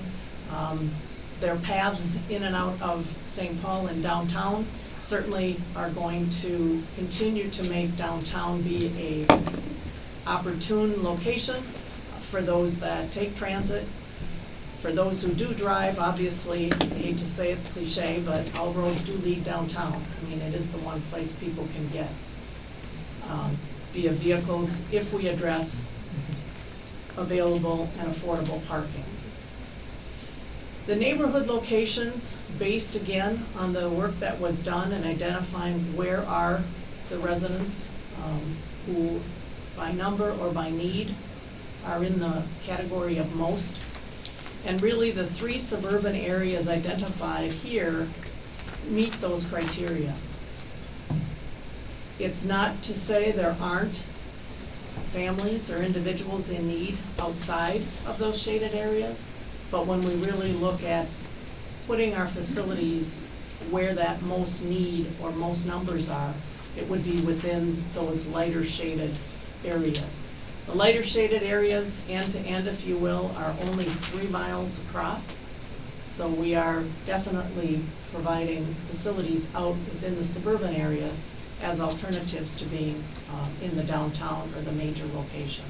D: Um, Their paths in and out of St. Paul and downtown certainly are going to continue to make downtown be a opportune location for those that take transit. For those who do drive, obviously, I hate to say it cliche, but all roads do lead downtown. I mean, it is the one place people can get um, via vehicles if we address available and affordable parking. The neighborhood locations, based again on the work that was done and identifying where are the residents um, who, by number or by need, are in the category of most. And really, the three suburban areas identified here meet those criteria. It's not to say there aren't families or individuals in need outside of those shaded areas, but when we really look at putting our facilities where that most need or most numbers are, it would be within those lighter shaded areas. The lighter shaded areas, end to end, if you will, are only three miles across. So we are definitely providing facilities out within the suburban areas as alternatives to being um, in the downtown or the major location.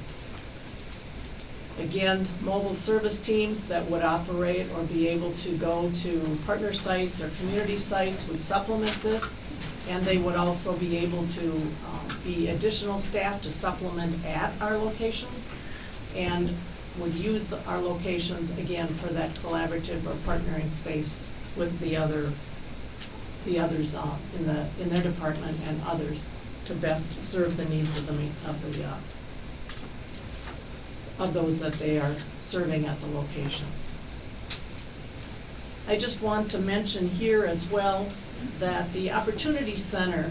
D: Again, mobile service teams that would operate or be able to go to partner sites or community sites would supplement this. And they would also be able to um, be additional staff to supplement at our locations. And would use the- our locations, again, for that collaborative or partnering space with the other, the others uh, in the, in their department and others to best serve the needs of the, of the, uh, of those that they are serving at the locations. I just want to mention here as well that the Opportunity Center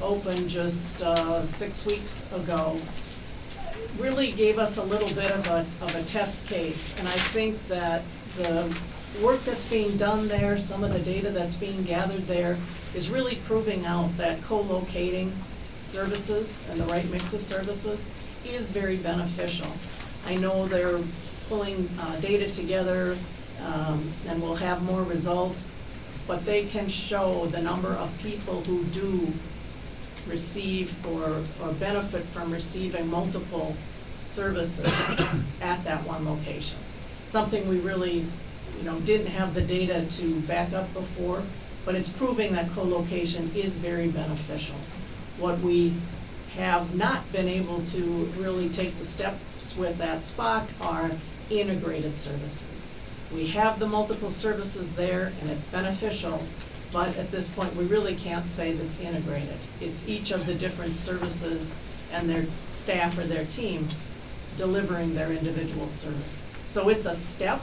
D: opened just uh, six weeks ago really gave us a little bit of a, of a test case. And I think that the work that's being done there, some of the data that's being gathered there, is really proving out that co-locating services and the right mix of services is very beneficial. I know they're pulling uh, data together, um, and we'll have more results, but they can show the number of people who do receive or, or benefit from receiving multiple services [coughs] at that one location. Something we really, you know, didn't have the data to back up before, but it's proving that co-location is very beneficial. What we have not been able to really take the steps with at Spock are integrated services. We have the multiple services there and it's beneficial, but at this point, we really can't say that's integrated. It's each of the different services and their staff or their team delivering their individual service. So it's a step,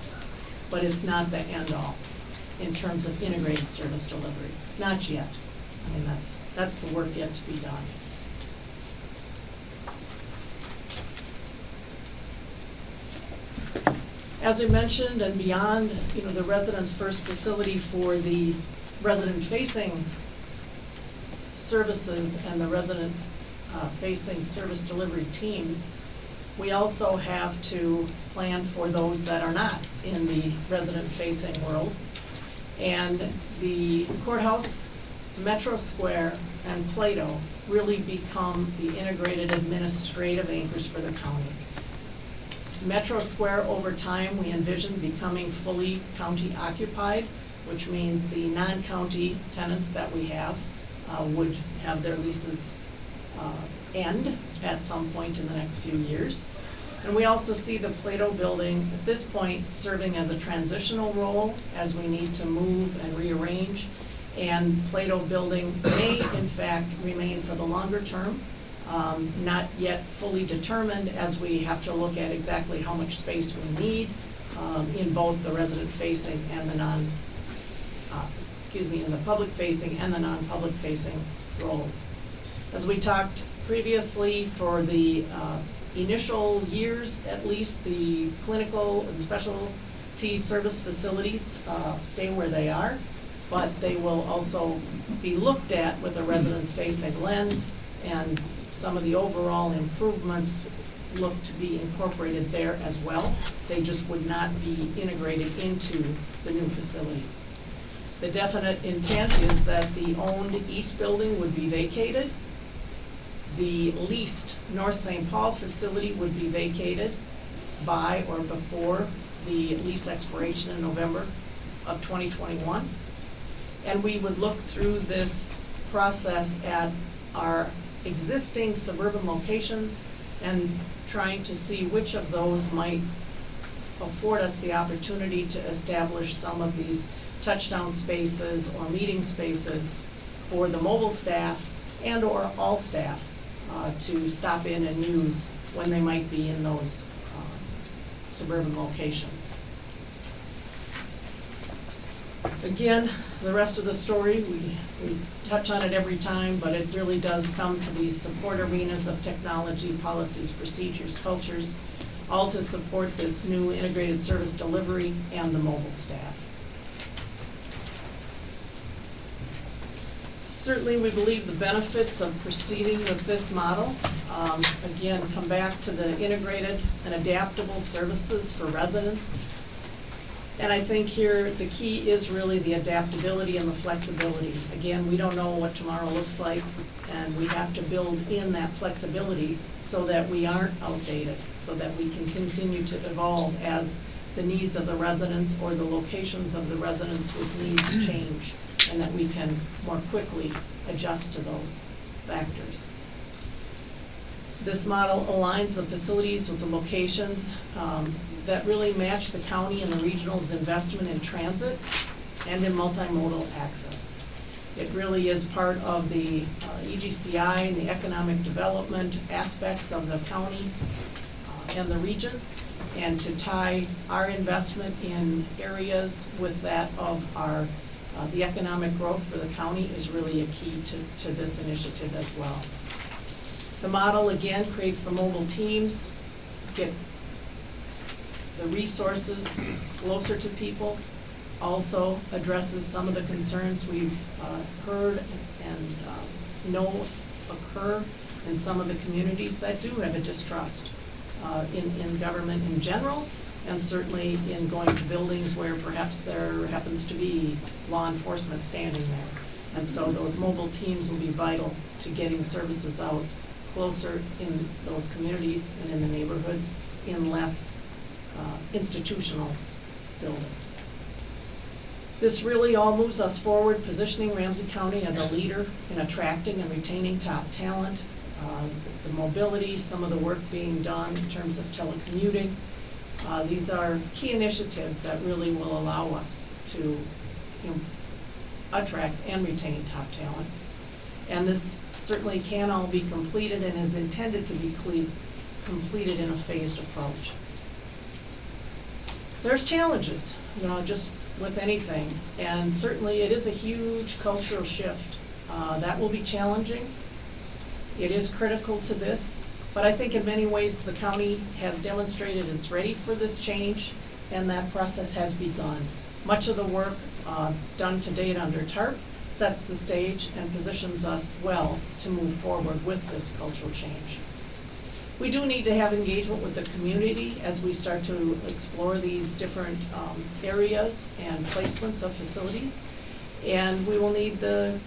D: but it's not the end-all in terms of integrated service delivery. Not yet. I mean, that's, that's the work yet to be done. As we mentioned, and beyond, you know, the residents' first facility for the resident-facing services and the resident-facing uh, service delivery teams, we also have to plan for those that are not in the resident-facing world. And the courthouse, Metro Square, and Plato really become the integrated administrative anchors for the county. Metro Square, over time, we envision becoming fully county occupied, which means the non-county tenants that we have uh, would have their leases uh, end at some point in the next few years. And we also see the Plato building, at this point, serving as a transitional role as we need to move and rearrange. And Plato building may, in fact, remain for the longer term, um, not yet fully determined as we have to look at exactly how much space we need um, in both the resident-facing and the non, uh, excuse me, in the public-facing and the non-public facing roles. As we talked previously, for the uh, initial years, at least, the clinical and specialty service facilities uh, stay where they are, but they will also be looked at with a residence-facing lens, and some of the overall improvements look to be incorporated there as well. They just would not be integrated into the new facilities. The definite intent is that the owned east building would be vacated. The leased North St. Paul facility would be vacated by or before the lease expiration in November of 2021. And we would look through this process at our existing suburban locations and trying to see which of those might afford us the opportunity to establish some of these touchdown spaces or meeting spaces for the mobile staff and/or all staff uh, to stop in and use when they might be in those uh, suburban locations. Again, the rest of the story, we, we touch on it every time, but it really does come to these support arenas of technology, policies, procedures, cultures, all to support this new integrated service delivery and the mobile staff. Certainly, we believe the benefits of proceeding with this model, um, again, come back to the integrated and adaptable services for residents. And I think here, the key is really the adaptability and the flexibility. Again, we don't know what tomorrow looks like, and we have to build in that flexibility so that we aren't outdated, so that we can continue to evolve as the needs of the residents or the locations of the residents with needs [clears throat] change, and that we can more quickly adjust to those factors. This model aligns the facilities with the locations um, that really match the county and the regional's investment in transit and in multimodal access. It really is part of the uh, EGCI and the economic development aspects of the county uh, and the region, and to tie our investment in areas with that of our, uh, the economic growth for the county is really a key to, to this initiative as well. The model, again, creates the mobile teams, get the resources closer to people, also addresses some of the concerns we've uh, heard and um, know occur in some of the communities that do have a distrust uh, in, in government in general, and certainly in going to buildings where perhaps there happens to be law enforcement standing there. And so those mobile teams will be vital to getting services out closer in those communities and in the neighborhoods in less uh, institutional buildings. This really all moves us forward, positioning Ramsey County as a leader in attracting and retaining top talent. Uh, The mobility, some of the work being done in terms of telecommuting. Uh, These are key initiatives that really will allow us to you know, attract and retain top talent. And this certainly can all be completed and is intended to be completed in a phased approach. There's challenges, you know, just with anything, and certainly it is a huge cultural shift. Uh, that will be challenging. It is critical to this, but I think in many ways the county has demonstrated it's ready for this change, and that process has begun. Much of the work uh, done to date under TARP sets the stage and positions us well to move forward with this cultural change. We do need to have engagement with the community as we start to explore these different um, areas and placements of facilities. And we will need the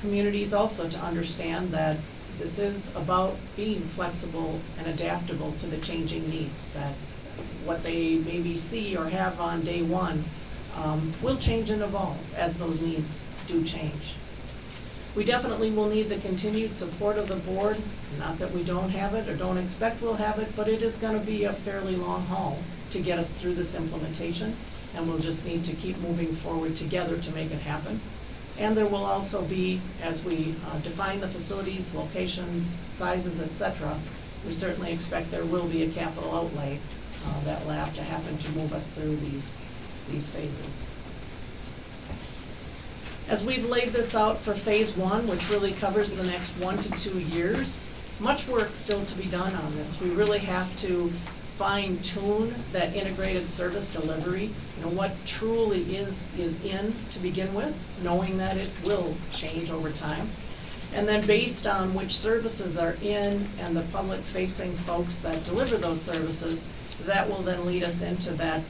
D: communities also to understand that this is about being flexible and adaptable to the changing needs, that what they maybe see or have on day one um, will change and evolve as those needs do change. We definitely will need the continued support of the board, not that we don't have it or don't expect we'll have it, but it is gonna be a fairly long haul to get us through this implementation, and we'll just need to keep moving forward together to make it happen. And there will also be, as we uh, define the facilities, locations, sizes, et cetera, we certainly expect there will be a capital outlay uh, that will have to happen to move us through these, these phases. As we've laid this out for phase one, which really covers the next one to two years, much work still to be done on this. We really have to fine tune that integrated service delivery, you know, what truly is, is in to begin with, knowing that it will change over time. And then based on which services are in and the public facing folks that deliver those services, that will then lead us into that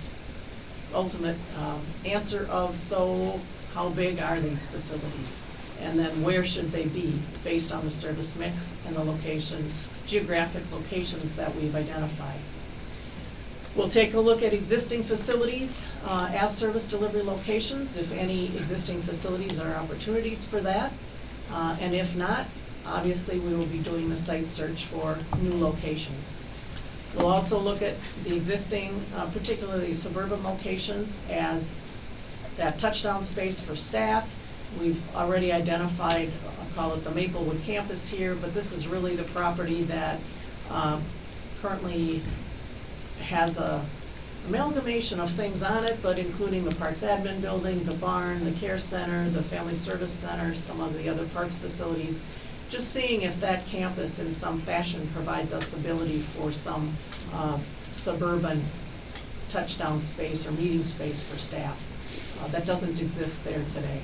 D: ultimate um, answer of, so how big are these facilities? And then where should they be, based on the service mix and the location, geographic locations that we've identified. We'll take a look at existing facilities uh, as service delivery locations, if any existing facilities are opportunities for that. Uh, And if not, obviously, we will be doing the site search for new locations. We'll also look at the existing, uh, particularly suburban locations, as that touchdown space for staff. We've already identified, I'll call it the Maplewood campus here, but this is really the property that um, currently has a amalgamation of things on it, but including the Parks Admin Building, the barn, the care center, the Family Service Center, some of the other parks facilities. Just seeing if that campus in some fashion provides us ability for some uh, suburban touchdown space or meeting space for staff. Uh, That doesn't exist there today.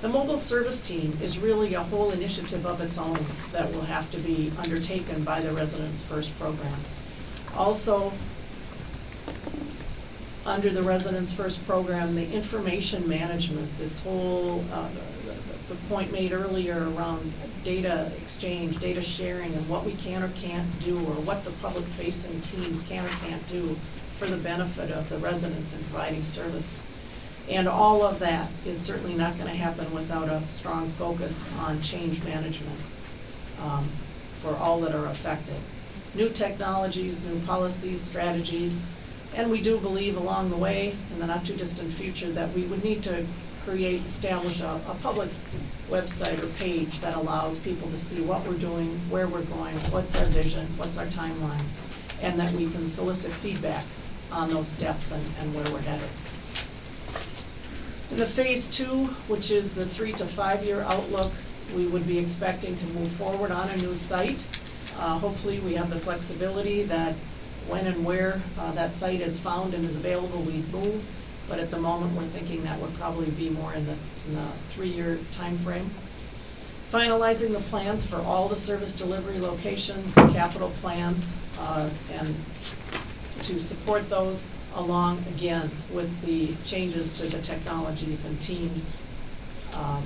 D: The mobile service team is really a whole initiative of its own that will have to be undertaken by the Residents First program. Also, under the Residents First program, the information management, this whole, uh, the- the point made earlier around data exchange, data sharing, and what we can or can't do, or what the public-facing teams can or can't do for the benefit of the residents in providing service. And all of that is certainly not gonna happen without a strong focus on change management um, for all that are affected. New technologies, new policies, strategies, and we do believe along the way, in the not-too-distant future, that we would need to create, establish a, a public website or page that allows people to see what we're doing, where we're going, what's our vision, what's our timeline, and that we can solicit feedback on those steps and, and where we're headed. In the phase two, which is the three to five-year outlook, we would be expecting to move forward on a new site. Uh, hopefully, we have the flexibility that when and where, uh, that site is found and is available, we move. But at the moment, we're thinking that would probably be more in the, the three-year timeframe. Finalizing the plans for all the service delivery locations, the capital plans, uh, and to support those along, again, with the changes to the technologies and teams um,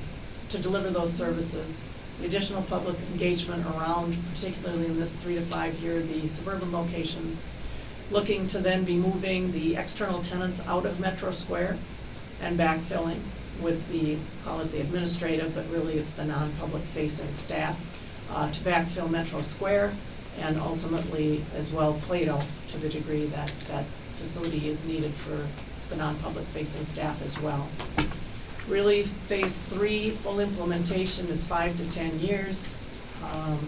D: to deliver those services. The additional public engagement around, particularly in this three to five year, the suburban locations. Looking to then be moving the external tenants out of Metro Square and backfilling with the, call it the administrative, but really it's the non-public facing staff, uh, to backfill Metro Square and ultimately as well Plato to the degree that that facility is needed for the non-public facing staff as well. Really, phase three, full implementation is five to ten years. Um,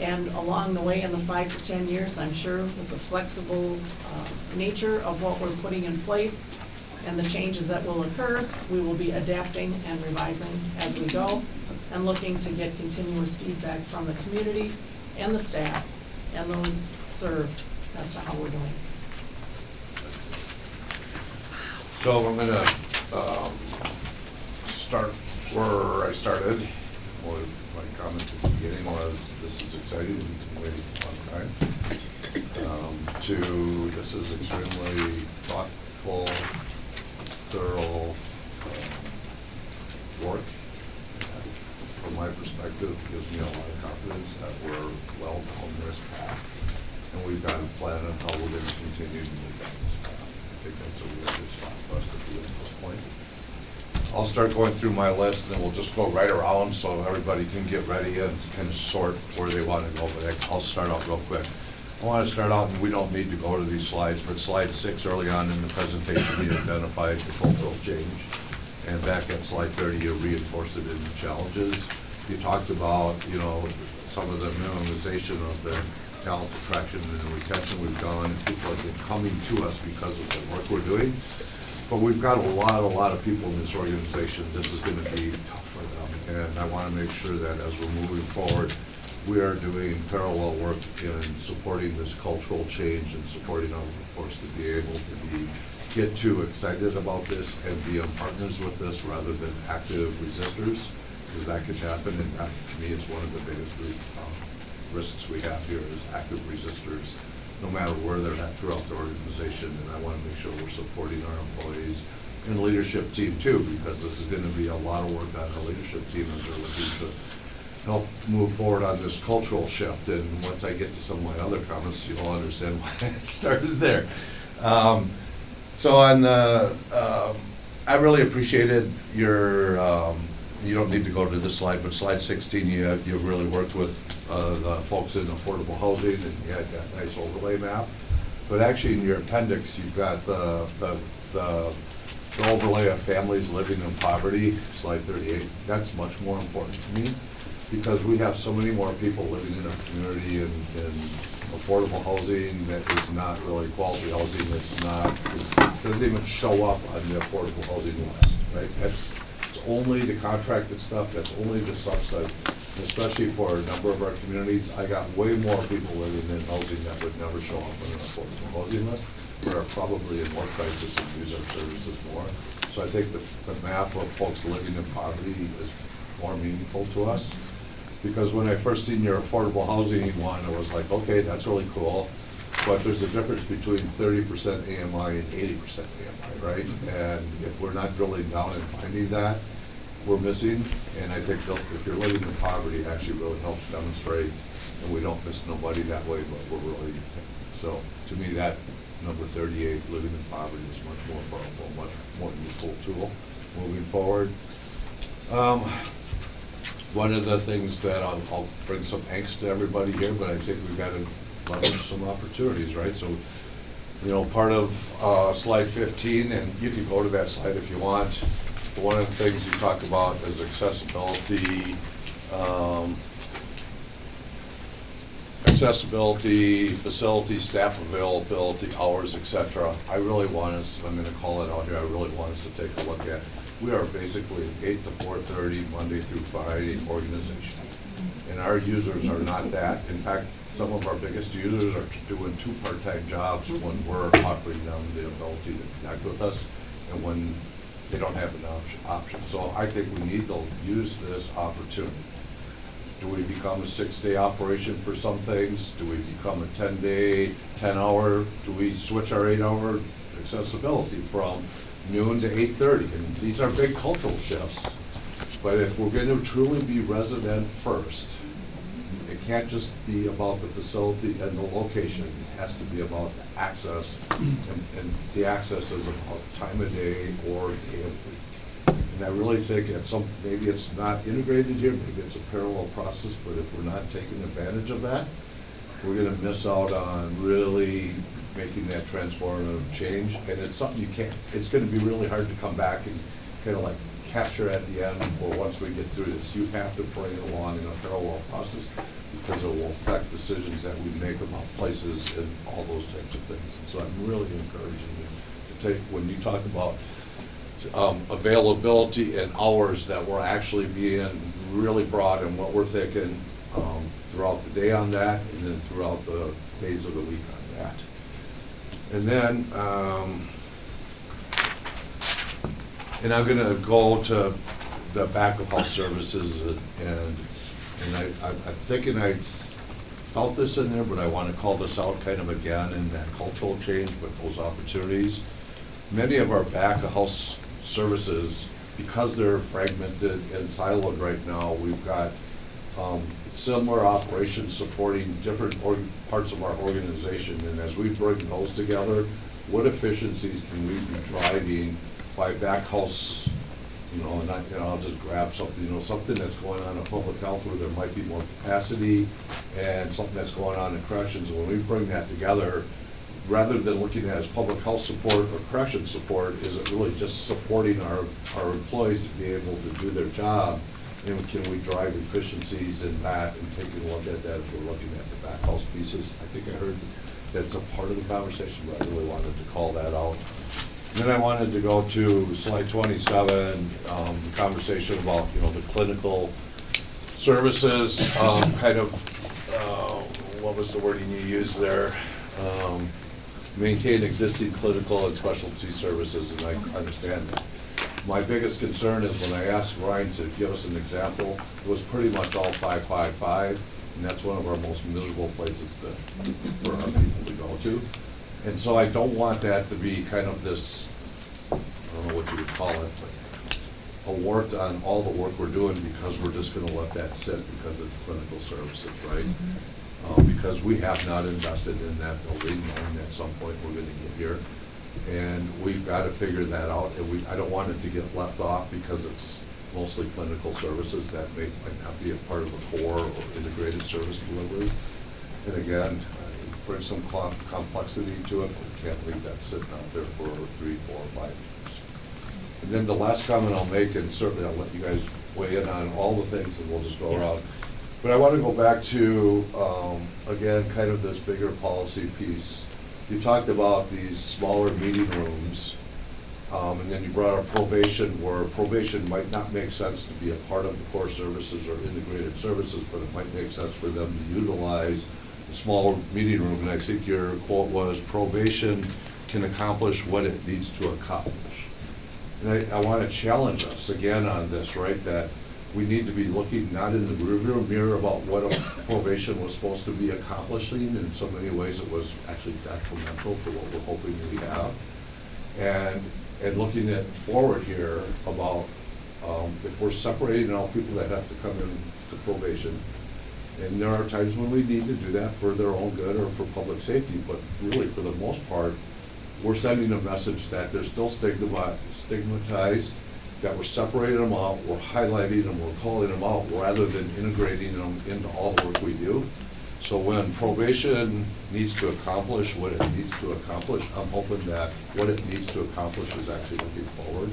D: And along the way in the five to ten years, I'm sure with the flexible uh, nature of what we're putting in place and the changes that will occur, we will be adapting and revising as we go and looking to get continuous feedback from the community and the staff and those served as to how we're doing.
B: So I'm gonna, um, start where I started. My comment at the beginning was, this is exciting, we've been waiting a long time. Um, to, this is extremely thoughtful, thorough, um, work. And From my perspective, gives me a lot of confidence that we're well down this path. And we've got a plan on how we're gonna continue to move down this path. I think that's a really good spot for us to be at this point. I'll start going through my list, and then we'll just go right around so everybody can get ready and of sort where they want to go, but I'll start out real quick. I want to start out, and we don't need to go to these slides, but slide six early on in the presentation, you identified the cultural change. And back at slide thirty, you reinforced it in the challenges. You talked about, you know, some of the minimization of the talent attraction and retention we've done. People have been coming to us because of the work we're doing. But we've got a lot, a lot of people in this organization, this is gonna be tough for them. And I wanna make sure that as we're moving forward, we are doing parallel work in supporting this cultural change and supporting our workforce to be able to be, get too excited about this and be partners with this rather than active resistors, because that could happen, and that, to me, is one of the biggest um, risks we have here is active resistors, no matter where they're at throughout the organization, and I want to make sure we're supporting our employees and leadership team too, because this is going to be a lot of work on our leadership team as they're looking to help move forward on this cultural shift, and once I get to some of my other comments, you'll understand [laughs] why I started there. Um, So on the, um, I really appreciated your, um, you don't need to go to this slide, but slide sixteen, you, have- you really worked with, uh, the folks in affordable housing, and you had that nice overlay map. But actually, in your appendix, you've got the, the, the the overlay of families living in poverty, slide thirty-eight. That's much more important to me, because we have so many more people living in our community in, in affordable housing that is not really quality housing, it's not, it doesn't even show up on the affordable housing list, right? That's, only the contracted stuff, that's only the subset, especially for a number of our communities. I got way more people living in housing that would never show up on an affordable housing list, but are probably in more crisis and use our services more. So I think the, the map of folks living in poverty is more meaningful to us. Because when I first seen your affordable housing one, I was like, okay, that's really cool. But there's a difference between thirty percent AMI and eighty percent AMI, right? And if we're not drilling down and finding that, we're missing. And I think if you're living in poverty, it actually really helps demonstrate, and we don't miss nobody that way, but we're really, so to me, that number thirty-eight, living in poverty is much more powerful, much more useful tool moving forward. Um, one of the things that I'll, I'll bring some angst to everybody here, but I think we've got to leverage some opportunities, right? So You know, part of uh, slide 15, and you can go to that slide if you want, one of the things you talk about is accessibility, um, accessibility, facility, staff availability, hours, etc. I really want us, I'm gonna call it out here, I really want us to take a look at. We are basically an eight to four thirty, Monday through Friday organization. And our users are not that. In fact, some of our biggest users are doing two part-time jobs mm-hmm. when we're offering them the ability to connect with us and when they don't have an option- option. So I think we need to use this opportunity. Do we become a six-day operation for some things? Do we become a ten-day, ten-hour? Do we switch our eight-hour accessibility from noon to eight-thirty? And these are big cultural shifts. But if we're gonna truly be resident first, it can't just be about the facility and the location. It has to be about the access. And, and the access is about time of day or day of week. And I really think at some, maybe it's not integrated here, maybe it's a parallel process, but if we're not taking advantage of that, we're gonna miss out on really making that transformative change. And it's something you can't, it's gonna be really hard to come back and kind of like capture at the end, or once we get through this. You have to bring it along in a parallel process, because it will affect decisions that we make about places and all those types of things. And so I'm really encouraging you to take, when you talk about um, availability and hours that we're actually being really broad in what we're thinking um, throughout the day on that, and then throughout the days of the week on that. And then, um, and I'm gonna go to the back of house services and, and I, I'm I'm thinking I felt this in there, but I wanna call this out kind of again in that cultural change with those opportunities. Many of our back of house services, because they're fragmented and siloed right now, we've got, um, similar operations supporting different parts of our organization, and as we bring those together, what efficiencies can we be driving by back house, you know, and I, and I'll just grab something, you know, something that's going on in public health where there might be more capacity, and something that's going on in corrections, and when we bring that together, rather than looking at as public health support or correction support, is it really just supporting our, our employees to be able to do their job? And can we drive efficiencies in that and taking a look at that as we're looking at the back house pieces? I think I heard that's a part of the conversation, but I really wanted to call that out. Then I wanted to go to slide twenty-seven, um, the conversation about, you know, the clinical services, um, kind of, uh, what was the wording you used there? Um, maintain existing clinical and specialty services, and I understand that. My biggest concern is when I asked Ryan to give us an example, it was pretty much all five, five, five, and that's one of our most miserable places to, for our people to go to. And so I don't want that to be kind of this, I don't know what you would call it, but a wart on all the work we're doing because we're just gonna let that sit because it's clinical services, right? Uh, because we have not invested in that building, and at some point we're gonna get here. And we've gotta figure that out, and we, I don't want it to get left off because it's mostly clinical services that may, might not be a part of a core or integrated service delivery. And again, brings some complexity to it, but we can't leave that sitting out there for three, four, five years. And then the last comment I'll make, and certainly I'll let you guys weigh in on all the things, and we'll just go around. But I want to go back to, um, again, kind of this bigger policy piece. You talked about these smaller meeting rooms, um, and then you brought up probation, where probation might not make sense to be a part of the core services or integrated services, but it might make sense for them to utilize the smaller meeting room. And I think your quote was, probation can accomplish what it needs to accomplish. And I, I want to challenge us again on this, right, that we need to be looking not in the rearview mirror about what probation was supposed to be accomplishing. In so many ways, it was actually detrimental to what we're hoping we have. And, and looking at forward here about, um, if we're separating out people that have to come in to probation, and there are times when we need to do that for their own good or for public safety, but really, for the most part, we're sending a message that they're still stigmatized, that we're separating them out, we're highlighting them, we're calling them out, rather than integrating them into all the work we do. So when probation needs to accomplish what it needs to accomplish, I'm hoping that what it needs to accomplish is actually looking forward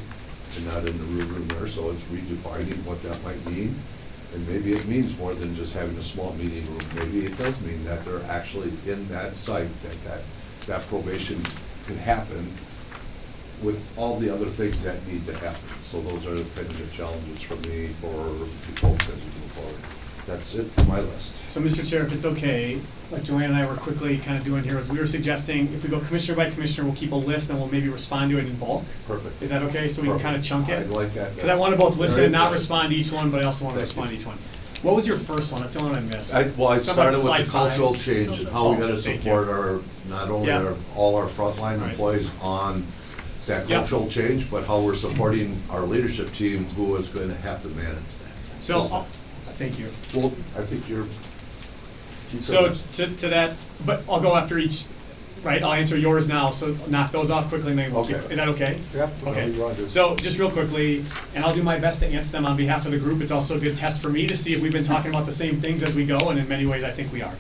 B: and not in the rearview mirror, so it's redefining what that might mean. And maybe it means more than just having a small meeting room, maybe it does mean that they're actually in that site, that, that, that probation can happen with all the other things that need to happen. So those are kind of the challenges for me for the folks as we move forward. That's it for my list.
L: So, Mr. Chair, if it's okay, like Johanna and I were quickly kind of doing here, is we were suggesting if we go commissioner by commissioner, we'll keep a list and we'll maybe respond to it in bulk.
B: Perfect.
L: Is that okay? So we can kind of chunk it?
B: I like that.
L: Because I want to both listen and not respond to each one, but I also want to
B: Thank you.
L: respond to each one. What was your first one? That's the one I missed.
B: I, well, I
L: Somebody-
B: started with the
L: five.
B: cultural change and how we gotta support our, not only
L: Yeah.
B: our, all our frontline
L: Right.
B: employees on that
L: Yeah.
B: cultural change, but how we're supporting our leadership team who is going to have to manage that.
L: So, uh, thank you.
B: Well, I think you're. keep
L: So
B: it.
L: to, to that, but I'll go after each, right? I'll answer yours now, so knock those off quickly and then we'll keep,
B: Okay.
L: is that okay?
B: Yep,
L: Okay,
B: whatever you wanna do.
L: so just real quickly, and I'll do my best to answer them on behalf of the group. It's also a good test for me to see if we've been talking about the same things as we go, and in many ways, I think we are.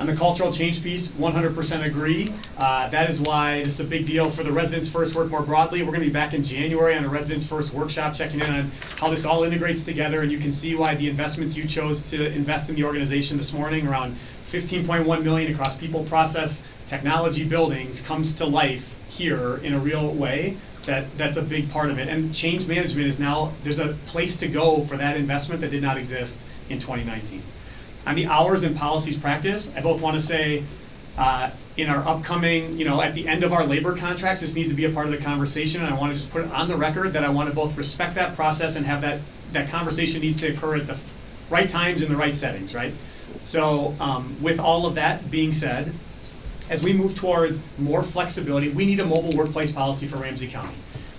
L: On the cultural change piece, one hundred percent agree. Uh, that is why this is a big deal for the Residents First work more broadly. We're gonna be back in January on a Residents First workshop, checking in on how this all integrates together, and you can see why the investments you chose to invest in the organization this morning around fifteen point one million across people, process, technology, buildings, comes to life here in a real way. That, that's a big part of it. And change management is now, there's a place to go for that investment that did not exist in twenty nineteen. On the hours and policies practice, I both want to say, uh, in our upcoming, you know, at the end of our labor contracts, this needs to be a part of the conversation, and I want to just put it on the record that I want to both respect that process and have that, that conversation needs to occur at the right times in the right settings, right? So, um, with all of that being said, as we move towards more flexibility, we need a mobile workplace policy for Ramsey County.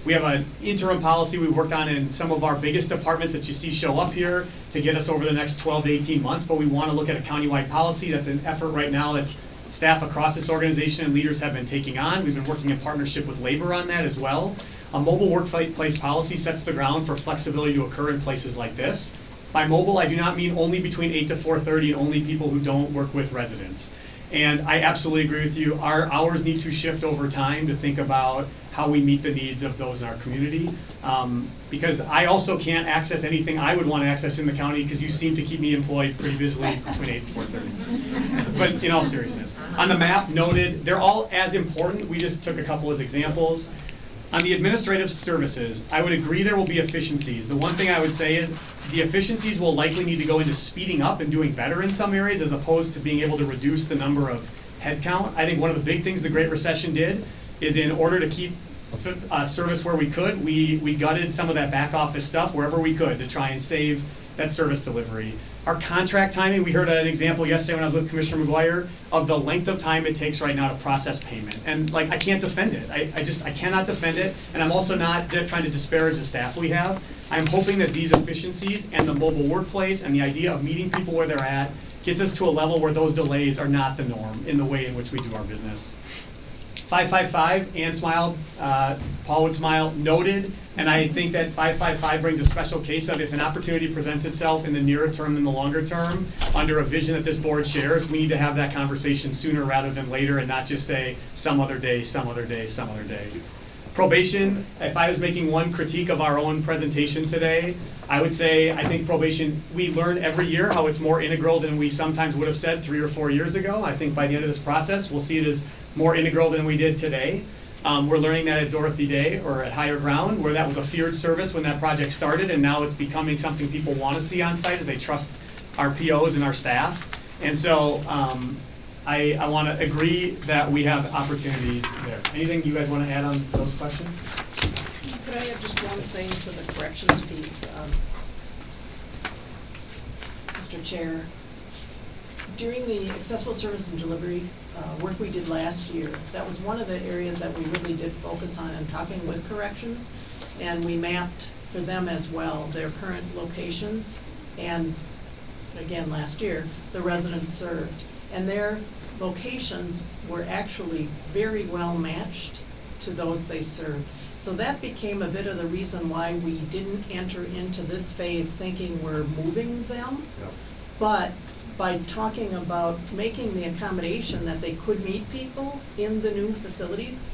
L: We have an interim policy we've worked on in some of our biggest departments that you see show up here to get us over the next twelve to eighteen months, but we want to look at a countywide policy. That's an effort right now that's staff across this organization and leaders have been taking on. We've been working in partnership with labor on that as well. A mobile workplace policy sets the ground for flexibility to occur in places like this. By mobile, I do not mean only between eight to four thirty and only people who don't work with residents. And I absolutely agree with you, our hours need to shift over time to think about how we meet the needs of those in our community. Um, because I also can't access anything I would wanna access in the county, because you seem to keep me employed pretty busily between eight and four thirty. But in all seriousness, on the map noted, they're all as important, we just took a couple as examples. On the administrative services, I would agree there will be efficiencies. The one thing I would say is, the efficiencies will likely need to go into speeding up and doing better in some areas as opposed to being able to reduce the number of headcount. I think one of the big things the Great Recession did is in order to keep uh, service where we could, we, we gutted some of that back office stuff wherever we could to try and save that service delivery. Our contract timing, we heard an example yesterday when I was with Commissioner McGuire of the length of time it takes right now to process payment. And like, I can't defend it. I, I just, I cannot defend it. And I'm also not trying to disparage the staff we have. I'm hoping that these efficiencies and the mobile workplace and the idea of meeting people where they're at gets us to a level where those delays are not the norm in the way in which we do our business. 555, Ann smiled, uh, Paul would smile, noted, and I think that 555 brings a special case of if an opportunity presents itself in the nearer term than the longer term, under a vision that this board shares, we need to have that conversation sooner rather than later and not just say some other day, some other day, some other day. Probation, if I was making one critique of our own presentation today, I would say, I think probation, we learn every year how it's more integral than we sometimes would have said three or four years ago. I think by the end of this process, we'll see it as more integral than we did today. Um, we're learning that at Dorothy Day or at Higher Ground, where that was a feared service when that project started, and now it's becoming something people want to see on site as they trust our POs and our staff. And so, um, I, I want to agree that we have opportunities there. Anything you guys want to add on those questions?
D: Could I have just one thing to the corrections piece? um, Mr. Chair, during the accessible service and delivery uh, work we did last year, that was one of the areas that we really did focus on in talking with corrections. And we mapped for them as well, their current locations and, again, last year, the residents served. And their locations were actually very well matched to those they served. So that became a bit of the reason why we didn't enter into this phase thinking we're moving them.
B: Yep.
D: But by talking about making the accommodation that they could meet people in the new facilities,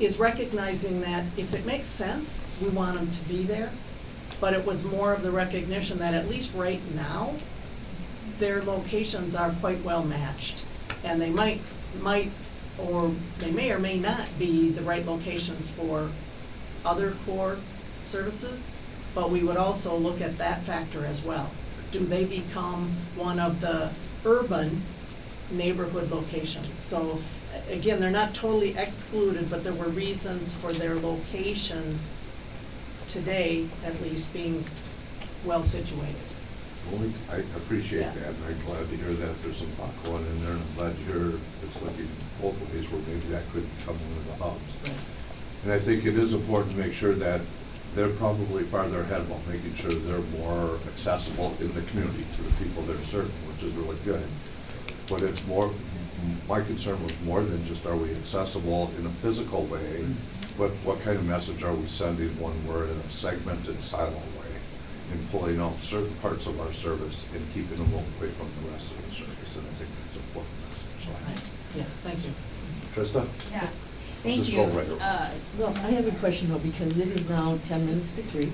D: is recognizing that if it makes sense, we want them to be there. But it was more of the recognition that at least right now, their locations are quite well matched. And they might, might, or they may or may not be the right locations for other core services, but we would also look at that factor as well. Do they become one of the urban neighborhood locations? So, again, they're not totally excluded, but there were reasons for their locations today, at least, being well situated.
B: Well, we- I appreciate
D: Yeah.
B: that, and I'm glad to hear that there's some thought going in there, and I'm glad to hear it's looking both ways where maybe that could become one of the hubs. And I think it is important to make sure that they're probably farther ahead while making sure they're more accessible in the community to the people they're serving, which is really good. But it's more, my concern was more than just are we accessible in a physical way, mm-hmm. but what kind of message are we sending when we're in a segmented silo way? And pulling out certain parts of our service and keeping them away from the rest of the service, and I think that's an important message. So,
D: Yes, thank you.
B: Trista?
F: Yeah,
B: Just
F: thank
B: go
F: you.
B: right over.
F: Uh,
M: Well, I have a question though, because it is now ten minutes to three,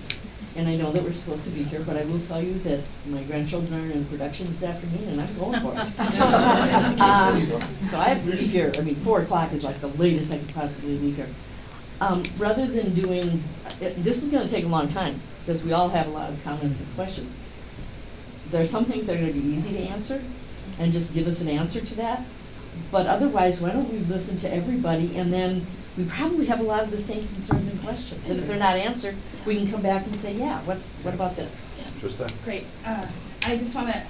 M: and I know that we're supposed to be here, but I will tell you that my grandchildren are in production this afternoon, and I'm going for it. [laughs] Um, So I have to leave here, I mean, four o'clock is like the latest I could possibly leave here. Um, rather than doing, it- this is gonna take a long time, because we all have a lot of comments and questions. There are some things that are gonna be easy to answer, and just give us an answer to that. But otherwise, why don't we listen to everybody, and then we probably have a lot of the same concerns and questions. And if they're not answered, we can come back and say, yeah, what's, what about this?
B: Trista?
N: Great. Uh, I just want to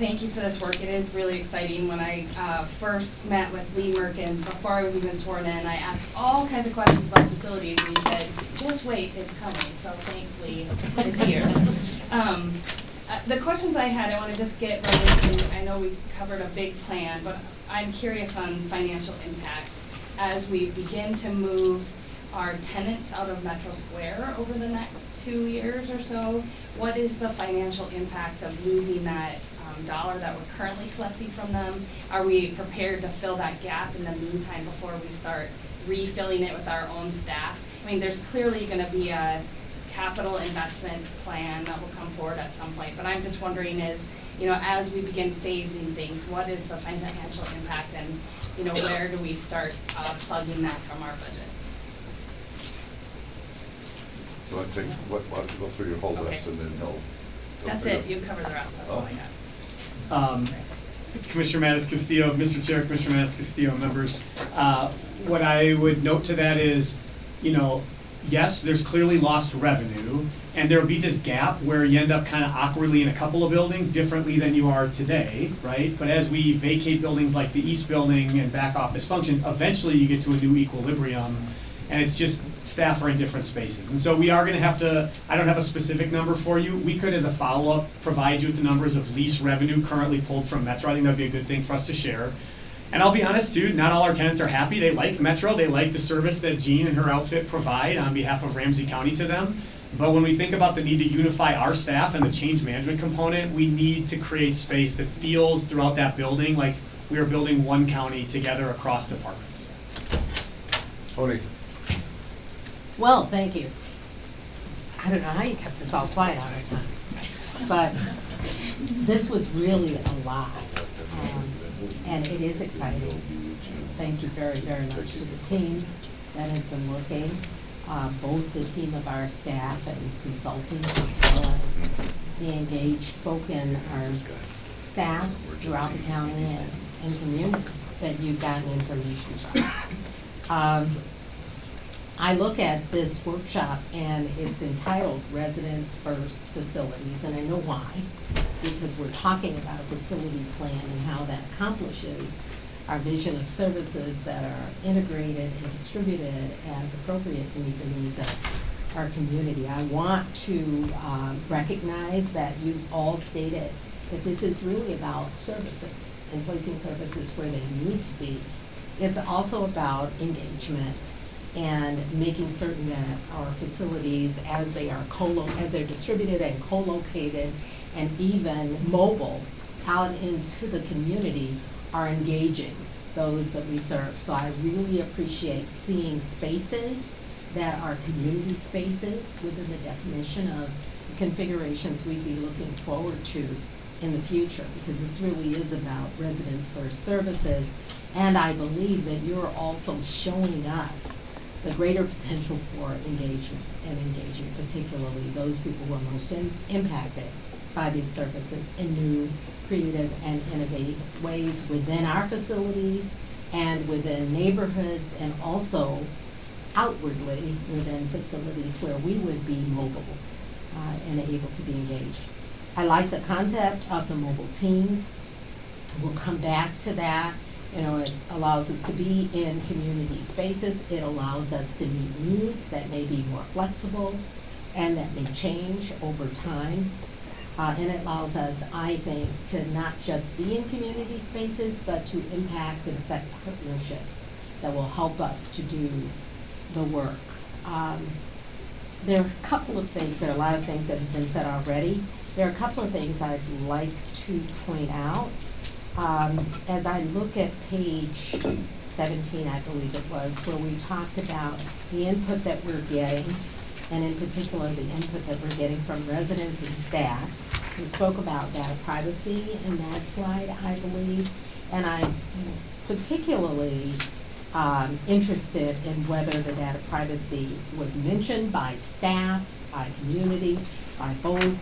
N: thank you for this work. It is really exciting. When I uh, first met with Lee Mehrkens, before I was even sworn in, I asked all kinds of questions about facilities, and he said, just wait, it's coming. So thanks, Lee. It's here. [laughs] Um, uh, The questions I had, I want to just get right into, I know we covered a big plan, but I'm curious on financial impact as we begin to move our tenants out of Metro Square over the next two years or so. What is the financial impact of losing that um, dollar that we're currently collecting from them? Are we prepared to fill that gap in the meantime before we start refilling it with our own staff? I mean, there's clearly gonna be a capital investment plan that will come forward at some point, but I'm just wondering is, you know, as we begin phasing things, what is the financial impact and, you know, where do we start uh, plugging that from our budget?
B: You want to take, what, why don't you go through your whole list and then he'll. he'll
N: That's
B: figure-
N: it, you cover the rest, that's all I
B: Oh.
N: got.
L: Um, Commissioner MatasCastillo, Mr. Chair, Commissioner MatasCastillo, members, uh, what I would note to that is, you know, yes, there's clearly lost revenue, and there'll be this gap where you end up kind of awkwardly in a couple of buildings differently than you are today, right? But as we vacate buildings like the east building and back office functions, eventually you get to a new equilibrium, and it's just staff are in different spaces. And so we are gonna have to, I don't have a specific number for you, we could as a follow-up provide you with the numbers of lease revenue currently pulled from Metro, I think that'd be a good thing for us to share. And I'll be honest too, not all our tenants are happy, they like Metro, they like the service that Jean and her outfit provide on behalf of Ramsey County to them. But when we think about the need to unify our staff and the change management component, we need to create space that feels throughout that building like we are building one county together across departments.
B: Toni?
J: Well, thank you. I don't know how you kept us all quiet all the time, but this was really a lot. um, And it is exciting. Thank you very, very much to the team that has been working, uh, both the team of our staff and consultants as well as the engaged folk in our staff throughout the county and, and community that you've gotten information from. Um, I look at this workshop and it's entitled Residents First Facilities, and I know why. Because we're talking about a facility plan and how that accomplishes our vision of services that are integrated and distributed as appropriate to meet the needs of our community. I want to um, recognize that you all stated that this is really about services and placing services where they need to be. It's also about engagement and making certain that our facilities, as they are co as they're distributed and co-located and even mobile out into the community are engaging those that we serve. So I really appreciate seeing spaces that are community spaces within the definition of the configurations we'd be looking forward to in the future, because this really is about residents first services. And I believe that you're also showing us the greater potential for engagement and engaging particularly those people who are most im- impacted by these services in new, creative, and innovative ways within our facilities and within neighborhoods and also outwardly within facilities where we would be mobile uh, and able to be engaged. I like the concept of the mobile teams. We'll come back to that. You know, it allows us to be in community spaces. It allows us to meet needs that may be more flexible and that may change over time. Uh, and it allows us, I think, to not just be in community spaces, but to impact and affect partnerships that will help us to do the work. Um, there are a couple of things, there are a lot of things that have been said already. There are a couple of things I'd like to point out. Um, as I look at page seventeen, I believe it was, where we talked about the input that we're getting, and in particular, the input that we're getting from residents and staff. We spoke about data privacy in that slide, I believe, and I'm particularly um, interested in whether the data privacy was mentioned by staff, by community, by both,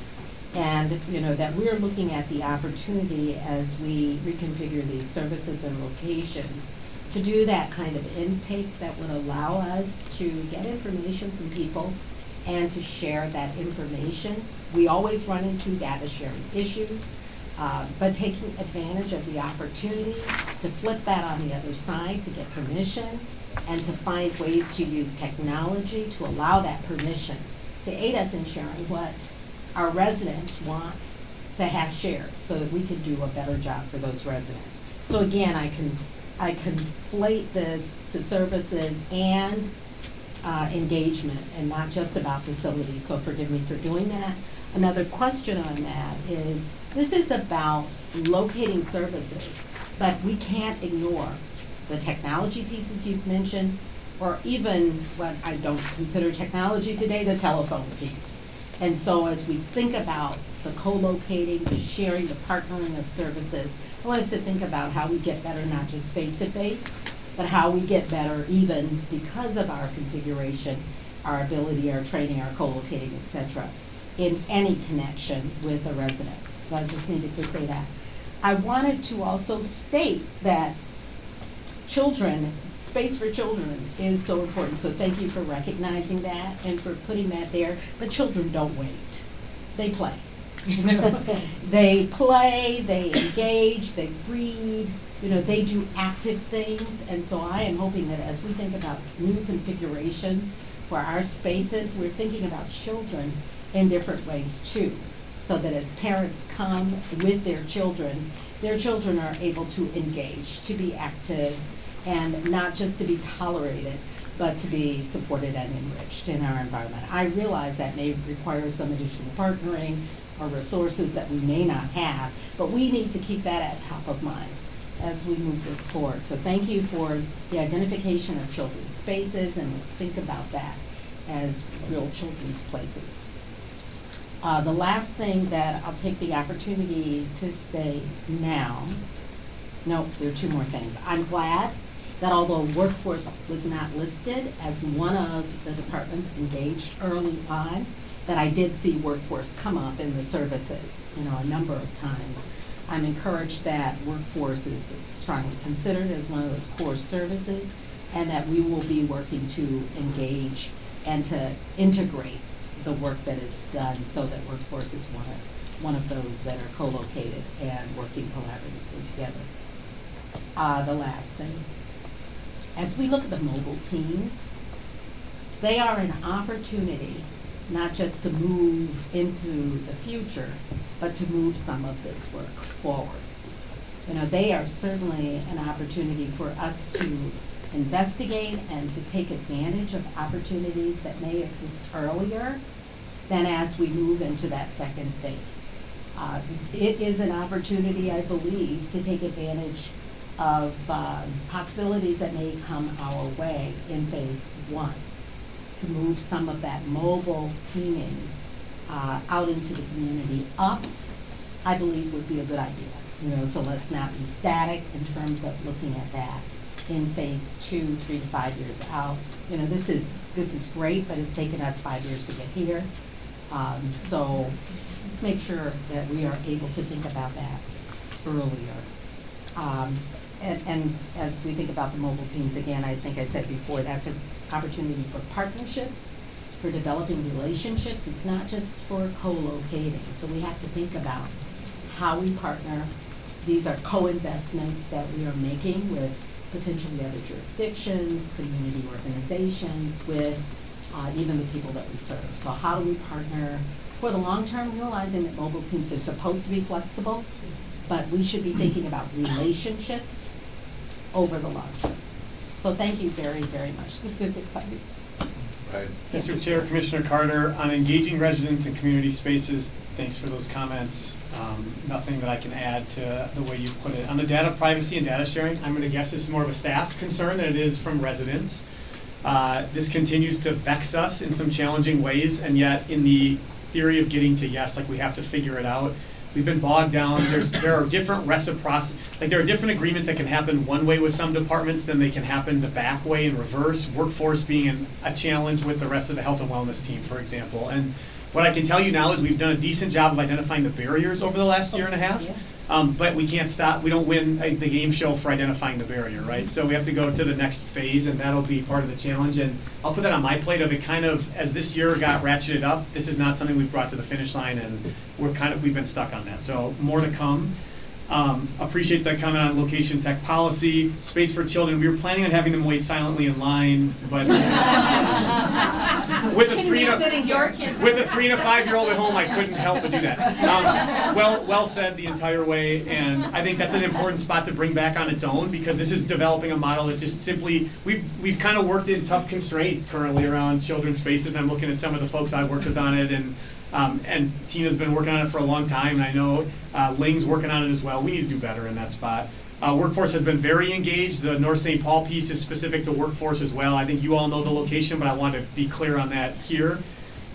J: and, you know, that we're looking at the opportunity as we reconfigure these services and locations to do that kind of intake that would allow us to get information from people and to share that information. We always run into data sharing issues, uh, but taking advantage of the opportunity to flip that on the other side, to get permission, and to find ways to use technology to allow that permission to aid us in sharing what our residents want to have shared so that we can do a better job for those residents. So again, I can, I conflate this to services and uh, engagement and not just about facilities, so forgive me for doing that. Another question on that is, this is about locating services, but we can't ignore the technology pieces you've mentioned, or even what I don't consider technology today, the telephone piece. And so as we think about the co-locating, the sharing, the partnering of services, I want us to think about how we get better, not just face-to-face, but how we get better even because of our configuration, our ability, our training, our co-locating, et cetera, in any connection with a resident. So I just needed to say that. I wanted to also state that children, space for children is so important. So thank you for recognizing that and for putting that there. But children don't wait. They play. [laughs] they play, they engage, they read, you know, they do active things. And so I am hoping that as we think about new configurations for our spaces, we're thinking about children in different ways too. So that as parents come with their children, their children are able to engage, to be active, and not just to be tolerated, but to be supported and enriched in our environment. I realize that may require some additional partnering or resources that we may not have, but we need to keep that at top of mind as we move this forward. So thank you for the identification of children's spaces, and let's think about that as real children's places. Uh, the last thing that I'll take the opportunity to say now, no, there are two more things. I'm glad that although workforce was not listed as one of the departments engaged early on, that I did see workforce come up in the services, you know, a number of times. I'm encouraged that workforce is strongly considered as one of those core services, and that we will be working to engage and to integrate the work that is done so that workforce is one of, one of those that are co-located and working collaboratively together. Uh, the last thing, as we look at the mobile teams, they are an opportunity not just to move into the future, but to move some of this work forward. You know, they are certainly an opportunity for us to investigate and to take advantage of opportunities that may exist earlier than as we move into that second phase. Uh, It is an opportunity, I believe, to take advantage of um, possibilities that may come our way in phase one, to move some of that mobile teaming uh, out into the community up, I believe would be a good idea. You know, so let's not be static in terms of looking at that in phase two, three to five years out. You know, this is, this is great, but it's taken us five years to get here. Um, so let's make sure that we are able to think about that earlier. Um, and, and as we think about the mobile teams, again, I think I said before, that's an opportunity for partnerships, for developing relationships. It's not just for co-locating. So we have to think about how we partner. These are co-investments that we are making with potentially other jurisdictions, community organizations, with uh, even the people that we serve. So how do we partner for the long term, realizing that mobile teams are supposed to be flexible, but we should be thinking about relationships over the long term. So thank you very, very much. This is exciting.
B: Right.
L: Mr. Chair, Commissioner Carter, on engaging residents in community spaces, thanks for those comments. Um, Nothing that I can add to the way you put it. On the data privacy and data sharing, I'm gonna guess this is more of a staff concern than it is from residents. Uh, This continues to vex us in some challenging ways, and yet in the theory of getting to yes, like we have to figure it out, we've been bogged down, there's, there are different reciprocity, like there are different agreements that can happen one way with some departments than they can happen the back way in reverse, workforce being an, a challenge with the rest of the health and wellness team, for example. And what I can tell you now is we've done a decent job of identifying the barriers over the last year and a half. Um, but we can't stop, we don't win uh, the game show for identifying the barrier, right? So we have to go to the next phase and that'll be part of the challenge. And I'll put that on my plate of it kind of, as this year got ratcheted up, this is not something we've brought to the finish line and we're kind of, we've been stuck on that. So more to come. Um, appreciate that comment on location tech policy, space for children. We were planning on having them wait silently in line, but [laughs] with a three to
N: Your kids.
L: with a three and a five year old at home, I couldn't help but do that. Um, well, well said the entire way, and I think that's an important spot to bring back on its own because this is developing a model that just simply we've we've kind of worked in tough constraints currently around children's spaces. I'm looking at some of the folks I've worked with on it, and um, and Tina's been working on it for a long time, and I know uh, Ling's working on it as well. We need to do better in that spot. Uh, workforce has been very engaged. The North St. Paul piece is specific to workforce as well. I think you all know the location, but I want to be clear on that here.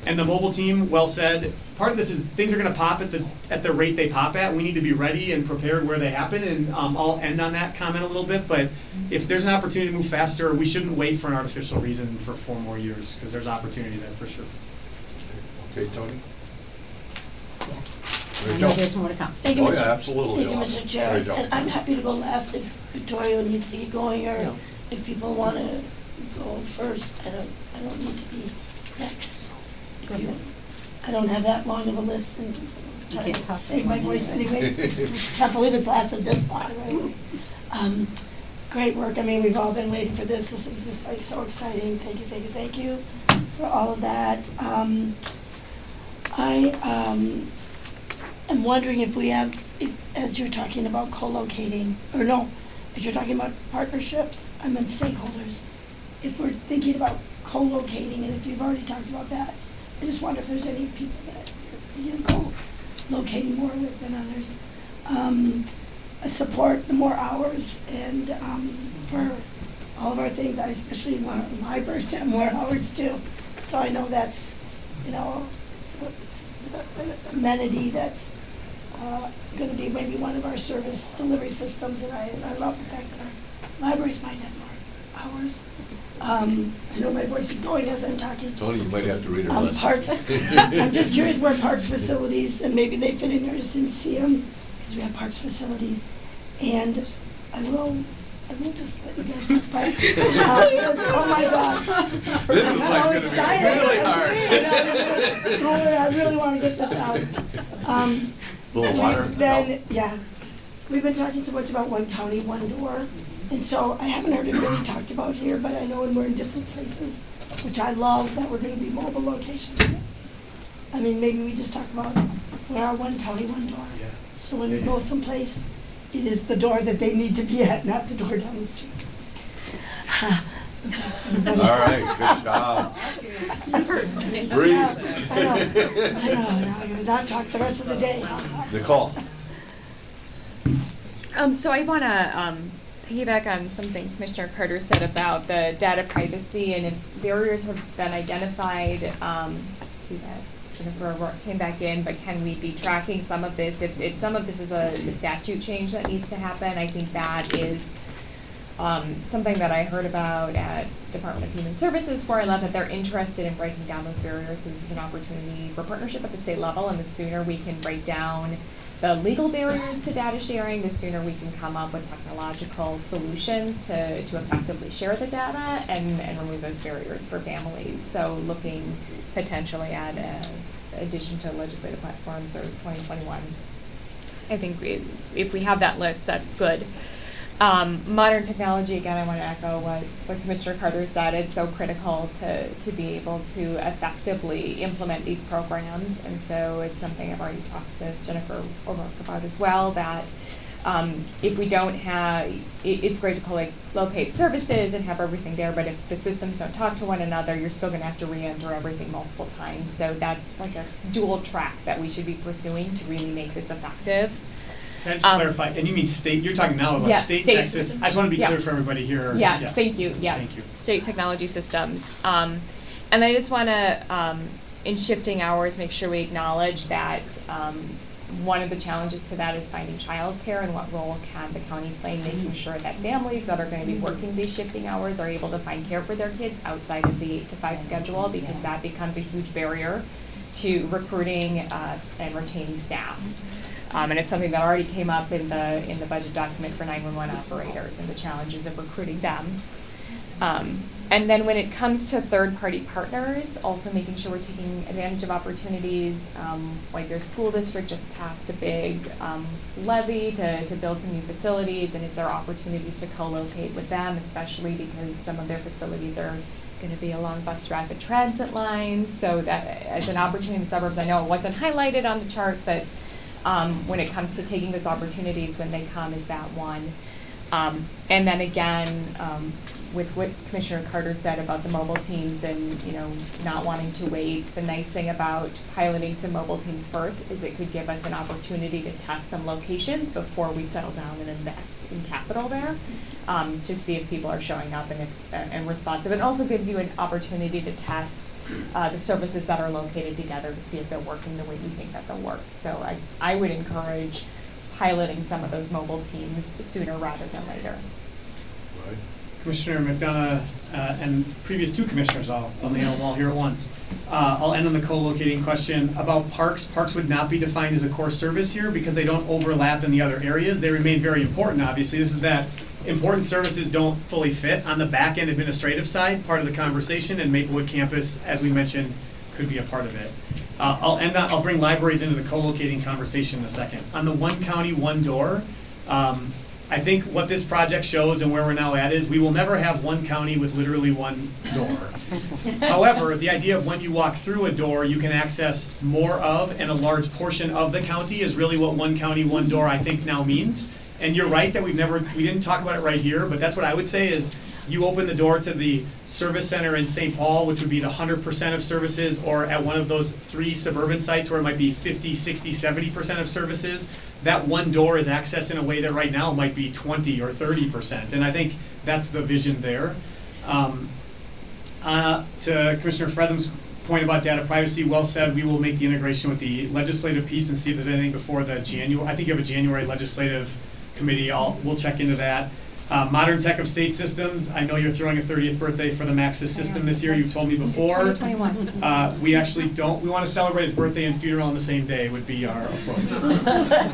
L: And the mobile team, well said. Part of this is things are going to pop at the at the rate they pop at. We need to be ready and prepared where they happen. And um, I'll end on that comment a little bit. But if there's an opportunity to move faster, we shouldn't wait for an artificial reason for four more years because there's opportunity there for sure.
B: Okay, Toni?
J: Yes.
B: Mary
J: I know
B: Jo.
J: there's more to come.
O: Thank you,
B: Oh,
O: Mr.
B: yeah, absolutely.
O: Thank you, Mr. Chair.
B: Mary Jo.
O: And I'm happy to go last if Victoria needs to get going, or if people want to go first. I don't, I don't need to be next. If you- I don't have that long of a list and try
J: can't
O: to
J: talk
O: save my voice
J: minute.
O: anyways. [laughs] Can't believe it's lasted this long, right? Um, Great work. I mean, we've all been waiting for this. This is just like so exciting. Thank you, thank you, thank you for all of that. Um, I, um, am wondering if we have, if, as you're talking about co-locating, or no, as you're talking about partnerships, I meant stakeholders. If we're thinking about co-locating, and if you've already talked about that, I just wonder if there's any people that you're co-locating more with than others. Um, support the more hours and, um, for all of our things, I especially want libraries to have more hours too. So I know that's, you know, amenity that's, uh, gonna be maybe one of our service delivery systems, and I, and I love the fact that our libraries might have more hours. Um, I know my voice is going as I'm talking.
B: Toni, you might have to read her
O: Um, parks, [laughs] I'm just curious where parks facilities, and maybe they fit in there, see them, because we have parks facilities. And I will, I will just let you guys talk about it. Oh my God.
B: This is
O: I'm so
B: gonna
O: excited.
B: really hard.
O: Don't I really wanna get this out. Um,
B: Little water?
O: We've been, yeah, we've been talking so much about one county, one door, and so I haven't heard it really [clears throat] talked about here, but I know when we're in different places, which I love, that we're gonna be mobile locations. I mean, maybe we just talk about, we're our one county, one door.
L: Yeah.
O: So when we go someplace, it is the door that they need to be at, not the door down the street.
B: All right, good job. Breathe.
O: I know, I know, now I'm gonna not talk the rest of the day.
B: Nicole?
P: Um, so I want to um, piggyback on something Commissioner Carter said about the data privacy and if barriers have been identified. Um, see that Jennifer O'Rourke came back in, but can we be tracking some of this? If, if some of this is a, statute change that needs to happen, I think that is um, something that I heard about at Department of Human Services for I love that they're interested in breaking down those barriers. So this is an opportunity for partnership at the state level, and the sooner we can break down the legal barriers to data sharing, the sooner we can come up with technological solutions to, to effectively share the data and, and remove those barriers for families. So looking potentially at a addition to legislative platforms or 2021. I think we, if we have that list, that's good. Um, modern technology, again, I want to echo what, what Commissioner Carter said. It's so critical to, to be able to effectively implement these programs. And so it's something I've already talked to Jennifer O'Rourke about as well, that um, if we don't have, it, it's great to collect, locate services and have everything there, but if the systems don't talk to one another, you're still going to have to re-enter everything multiple times. So that's like a dual track that we should be pursuing to really make this effective.
L: Can I just
P: Um,
L: clarify, and you mean state, you're talking now about
P: Yes,
L: state
P: state.
L: I just wanna be
P: Yeah.
L: clear for everybody here.
P: Yes, thank you, yes.
L: Thank you.
P: State technology systems. Um, and I just wanna, um, in shifting hours, make sure we acknowledge that, um, one of the challenges to that is finding childcare and what role can the county play in making sure that families that are gonna be working these shifting hours are able to find care for their kids outside of the eight to five schedule, because that becomes a huge barrier to recruiting, uh, and retaining staff. Um, and it's something that already came up in the, in the budget document for nine-one-one operators and the challenges of recruiting them. Um, and then when it comes to third-party partners, also making sure we're taking advantage of opportunities. Um, like their school district just passed a big um, levy to, to build some new facilities, and is there opportunities to co-locate with them, especially because some of their facilities are going to be along bus rapid transit lines. So that as an opportunity in the suburbs, I know it wasn't highlighted on the chart, but um, when it comes to taking those opportunities when they come is that one. Um, and then again, um, with what Commissioner Carter said about the mobile teams and, you know, not wanting to wait, the nice thing about piloting some mobile teams first is it could give us an opportunity to test some locations before we settle down and invest in capital there, um, to see if people are showing up and if, uh, and responsive. It also gives you an opportunity to test, uh, the services that are located together to see if they're working the way you think that they'll work. So I, I would encourage piloting some of those mobile teams sooner rather than later.
L: Commissioner McDonough uh, and previous two commissioners, I'll, I'll nail them all here at once. Uh, I'll end on the co-locating question about parks. Parks would not be defined as a core service here because they don't overlap in the other areas. They remain very important, obviously. This is that important services don't fully fit on the back end administrative side, part of the conversation, and Maplewood campus, as we mentioned, could be a part of it. Uh, I'll end that, I'll bring libraries into the co-locating conversation in a second. On the one county, one door, um, I think what this project shows and where we're now at is we will never have one county with literally one door. [laughs] However, the idea of when you walk through a door, you can access more of and a large portion of the county is really what one county, one door I think now means. And you're right that we've never, we didn't talk about it right here, but that's what I would say is you open the door to the service center in St. Paul, which would be the hundred percent of services, or at one of those three suburban sites where it might be 50, 60, 70 percent of services, that one door is accessed in a way that right now might be twenty or thirty percent, and I think that's the vision there. Um, uh, to Commissioner Frethem's point about data privacy, well said, we will make the integration with the legislative piece and see if there's anything before the January, I think you have a January legislative committee, I'll, we'll check into that. Uh, modern tech of state systems, I know you're throwing a thirtieth birthday for the MAXIS system this year, you've told me before.
P: 2021.
L: Uh, we actually don't, we wanna celebrate his birthday and funeral on the same day would be our approach.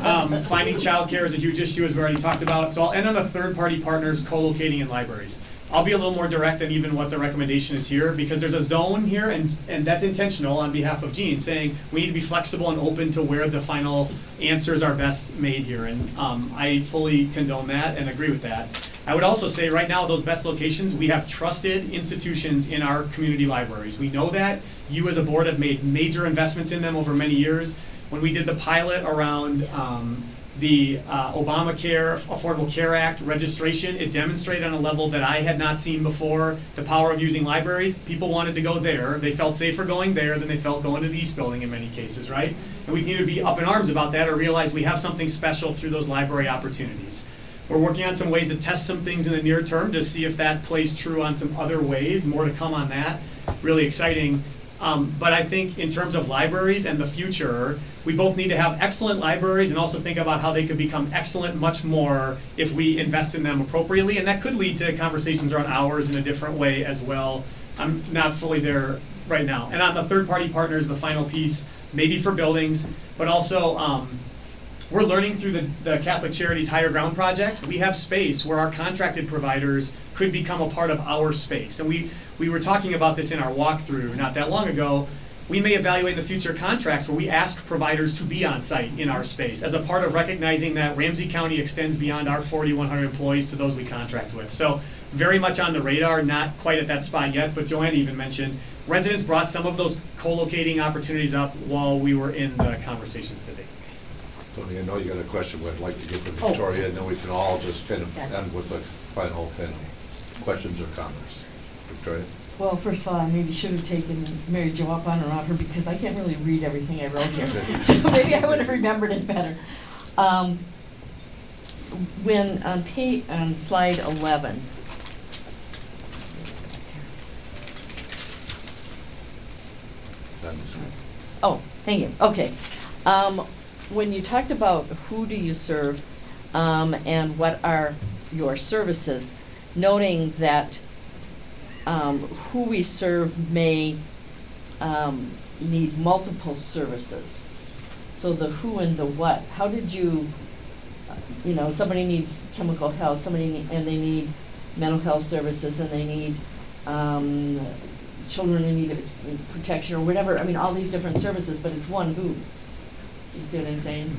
L: [laughs] Um, finding childcare is a huge issue, as we already talked about, so I'll end on the third-party partners co-locating in libraries. I'll be a little more direct than even what the recommendation is here, because there's a zone here, and, and that's intentional on behalf of Jean, saying we need to be flexible and open to where the final answers are best made here, and, um, I fully condone that and agree with that. I would also say, right now, those best locations, we have trusted institutions in our community libraries. We know that, you as a board have made major investments in them over many years. When we did the pilot around, um, the uh, Obamacare Affordable Care Act registration. It demonstrated on a level that I had not seen before the power of using libraries. People wanted to go there. They felt safer going there than they felt going to the East Building in many cases, right? And we can either be up in arms about that or realize we have something special through those library opportunities. We're working on some ways to test some things in the near term to see if that plays true on some other ways. More to come on that. Really exciting. Um, but I think in terms of libraries and the future, we both need to have excellent libraries and also think about how they could become excellent much more if we invest in them appropriately. And that could lead to conversations around hours in a different way as well. I'm not fully there right now. And on the third party partners, the final piece, maybe for buildings, but also um, we're learning through the, the Catholic Charities Higher Ground Project. We have space where our contracted providers could become a part of our space. And we, we were talking about this in our walkthrough not that long ago. We may evaluate in the future contracts where we ask providers to be on site in our space as a part of recognizing that Ramsey County extends beyond our 4,100 employees to those we contract with. So very much on the radar, not quite at that spot yet, but Joanne even mentioned residents brought some of those co-locating opportunities up while we were in the conversations today.
B: Toni, I know you got a question, but I'd like to get to
J: Oh.
B: Victoria, and then we can all just kind of end with the final kind of questions or comments. Victoria?
M: Well, first of all, I maybe should have taken Mary Jo up on her offer because I can't really read everything I wrote here. [laughs] So maybe I would have remembered it better. Um, when, on pa, on slide eleven. Oh, thank you, okay. Um, when you talked about who do you serve, um, and what are your services, noting that um, who we serve may um, need multiple services. So the who and the what, how did you, you know, somebody needs chemical health, somebody, ne- and they need mental health services, and they need, um, children in need of protection, or whatever, I mean, all these different services, but it's one who. You see what I'm saying?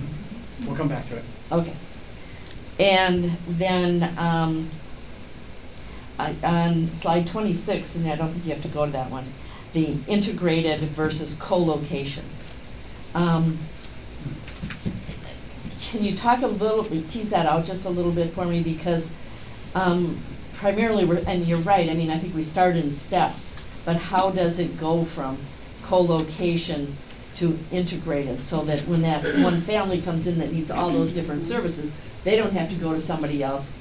L: We'll come back to it.
M: Okay. And then, um, On slide twenty-six, and I don't think you have to go to that one, the integrated versus co-location. Um, can you talk a little, tease that out just a little bit for me, because, um, primarily, we're, and you're right, I mean, I think we start in steps, but how does it go from co-location to integrated, so that when that one family comes in that needs all those different services, they don't have to go to somebody else.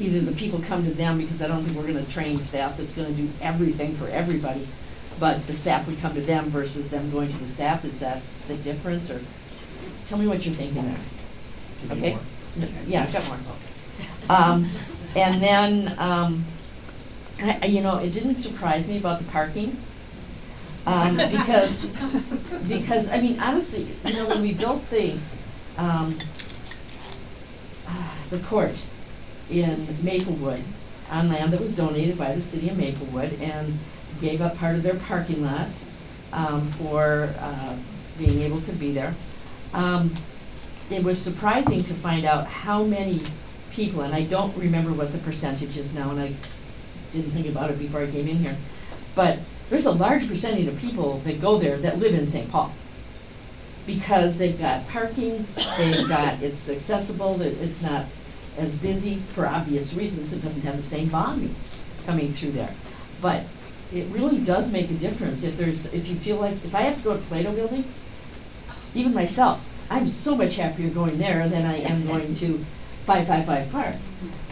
M: Either the people come to them, because I don't think we're gonna train staff that's gonna do everything for everybody, but the staff would come to them versus them going to the staff, is that the difference, or, tell me what you're thinking there. Okay? Yeah, I've got more. Um, and then, um, I, I- you know, it didn't surprise me about the parking. Um, because, because, I mean, honestly, you know, when we built the, um, [sighs] the court in Maplewood, on land that was donated by the city of Maplewood, and gave up part of their parking lot, um, for, uh, being able to be there. Um, it was surprising to find out how many people, and I don't remember what the percentage is now, and I didn't think about it before I came in here, but there's a large percentage of people that go there that live in St. Paul. Because they've got parking, they've got, it's accessible, it's not as busy for obvious reasons, it doesn't have the same volume coming through there. But it really does make a difference if there's, if you feel like, if I have to go to Plato Building, even myself, I'm so much happier going there than I am going to five five five Park,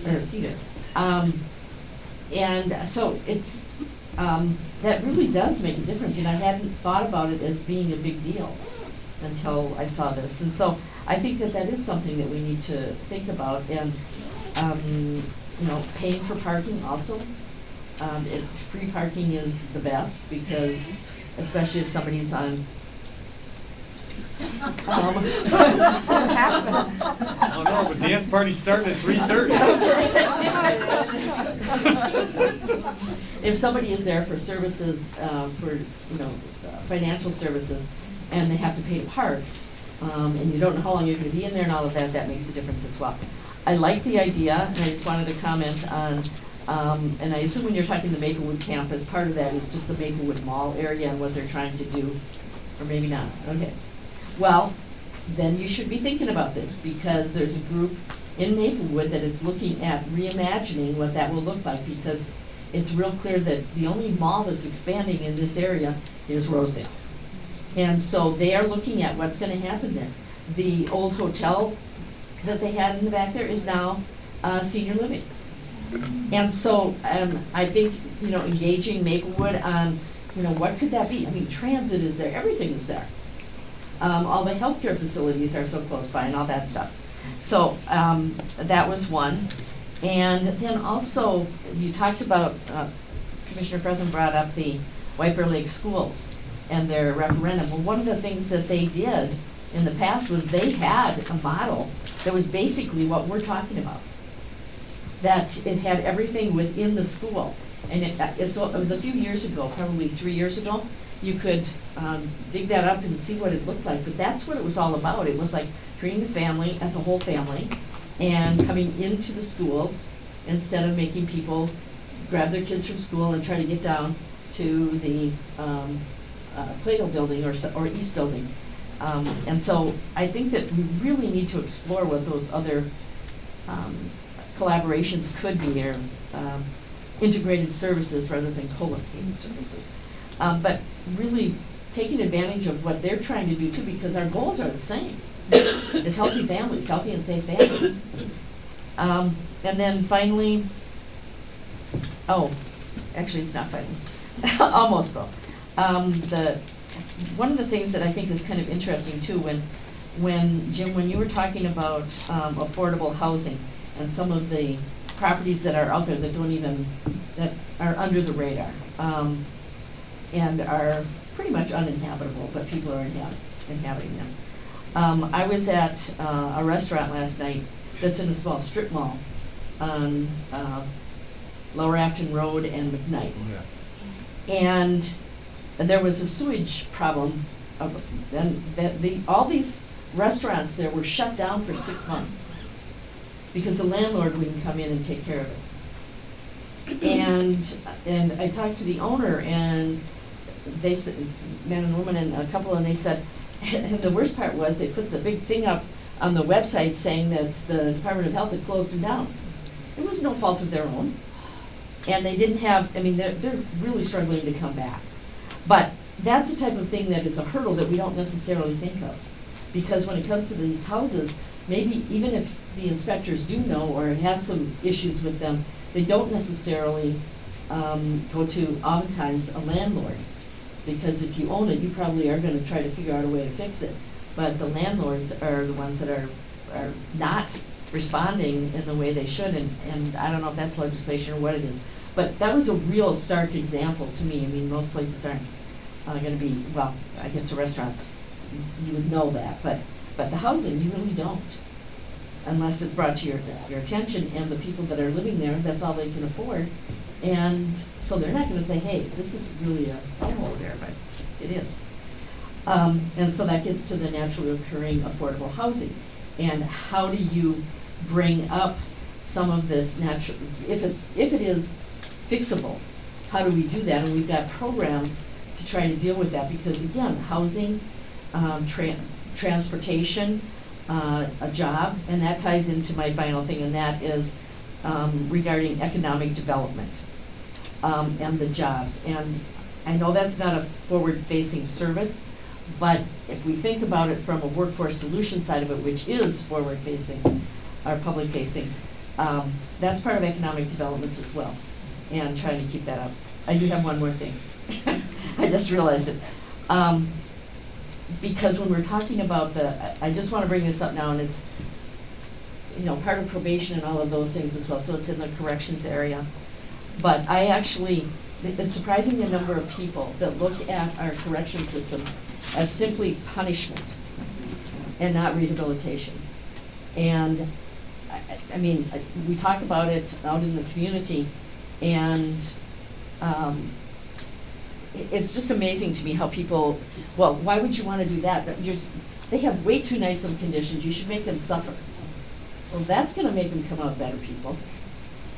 M: or Cedar. Um, and so it's, um, that really does make a difference, and I hadn't thought about it as being a big deal until I saw this. And so I think that that is something that we need to think about, and, um, you know, paying for parking also. Um, it, free parking is the best, because especially if somebody's on um,
L: Oh no, but dance party's starting at three thirty.
M: if somebody is there for services, uh, for, you know, uh, financial services, and they have to pay to park, um, and you don't know how long you're gonna be in there and all of that, that makes a difference as well. I like the idea, and I just wanted to comment on, um, and I assume when you're talking the Maplewood campus, part of that is just the Maplewood Mall area and what they're trying to do, or maybe not, okay. Well, then you should be thinking about this, because there's a group in Maplewood that is looking at reimagining what that will look like, because it's real clear that the only mall that's expanding in this area is Rosedale. And so they are looking at what's gonna happen there. The old hotel that they had in the back there is now, uh, senior living. And so, um, I think, you know, engaging Maplewood on, you know, what could that be? I mean, transit is there, everything is there. Um, all the healthcare facilities are so close by and all that stuff. So, um, that was one. And then also, you talked about, uh, Commissioner Frethem brought up the Bear Lake Schools and their referendum. Well, one of the things that they did in the past was they had a model that was basically what we're talking about. That it had everything within the school. And it, it was a few years ago, probably three years ago, you could, um, dig that up and see what it looked like, but that's what it was all about. It was like treating the family as a whole family and coming into the schools instead of making people grab their kids from school and try to get down to the, um, uh, Plato building or, or East building. Um, and so I think that we really need to explore what those other, um, collaborations could be or, um, integrated services rather than co-located services. Um, but really taking advantage of what they're trying to do too, because our goals are the same. Is healthy families, healthy and safe families. Um, and then finally, oh, actually, it's not finally, [laughs] almost though. Um, the, one of the things that I think is kind of interesting too, when, when, Jim, when you were talking about, um, affordable housing and some of the properties that are out there that don't even, that are under the radar, um, and are pretty much uninhabitable, but people are inhab- inhabiting them. Um, I was at, uh, a restaurant last night that's in a small strip mall on, uh, Lower Afton Road and McKnight. And there was a sewage problem, of- and that the, all these restaurants there were shut down for six months because the landlord wouldn't come in and take care of it. And, and I talked to the owner and they said, man and woman and a couple, and they said, [laughs] and the worst part was they put the big thing up on the website saying that the Department of Health had closed them down. It was no fault of their own. And they didn't have, I mean, they're, they're really struggling to come back. But that's the type of thing that is a hurdle that we don't necessarily think of. Because when it comes to these houses, maybe even if the inspectors do know or have some issues with them, they don't necessarily, um, go to oftentimes a landlord. Because if you own it, you probably are gonna try to figure out a way to fix it. But the landlords are the ones that are, are not responding in the way they should, and, and I don't know if that's legislation or what it is. But that was a real stark example to me, I mean, most places aren't, uh, gonna be, well, I guess a restaurant, you would know that, but, but the housing, you really don't. Unless it's brought to your, your attention, and the people that are living there, that's all they can afford. And so they're not gonna say, hey, this is really a hellhole there, but it is. Um, and so that gets to the naturally occurring affordable housing. And how do you bring up some of this natural, if it's, if it is fixable, how do we do that? And we've got programs to try to deal with that, because again, housing, um, tran- transportation, uh, a job, and that ties into my final thing, and that is, um, regarding economic development, um, and the jobs. And I know that's not a forward-facing service, but if we think about it from a workforce solution side of it, which is forward-facing, or public-facing, um, that's part of economic development as well, and trying to keep that up. I do have one more thing. [laughs] I just realized it. Um, because when we're talking about the, I just wanna bring this up now, and it's, you know, part of probation and all of those things as well, so it's in the corrections area. But I actually, it's surprising the number of people that look at our correction system as simply punishment and not rehabilitation. And, I, I- mean, I- we talk about it out in the community, and, um, it's just amazing to me how people, well, why would you wanna do that? But you're, they have way too nice of conditions, you should make them suffer. Well, that's gonna make them come out better people.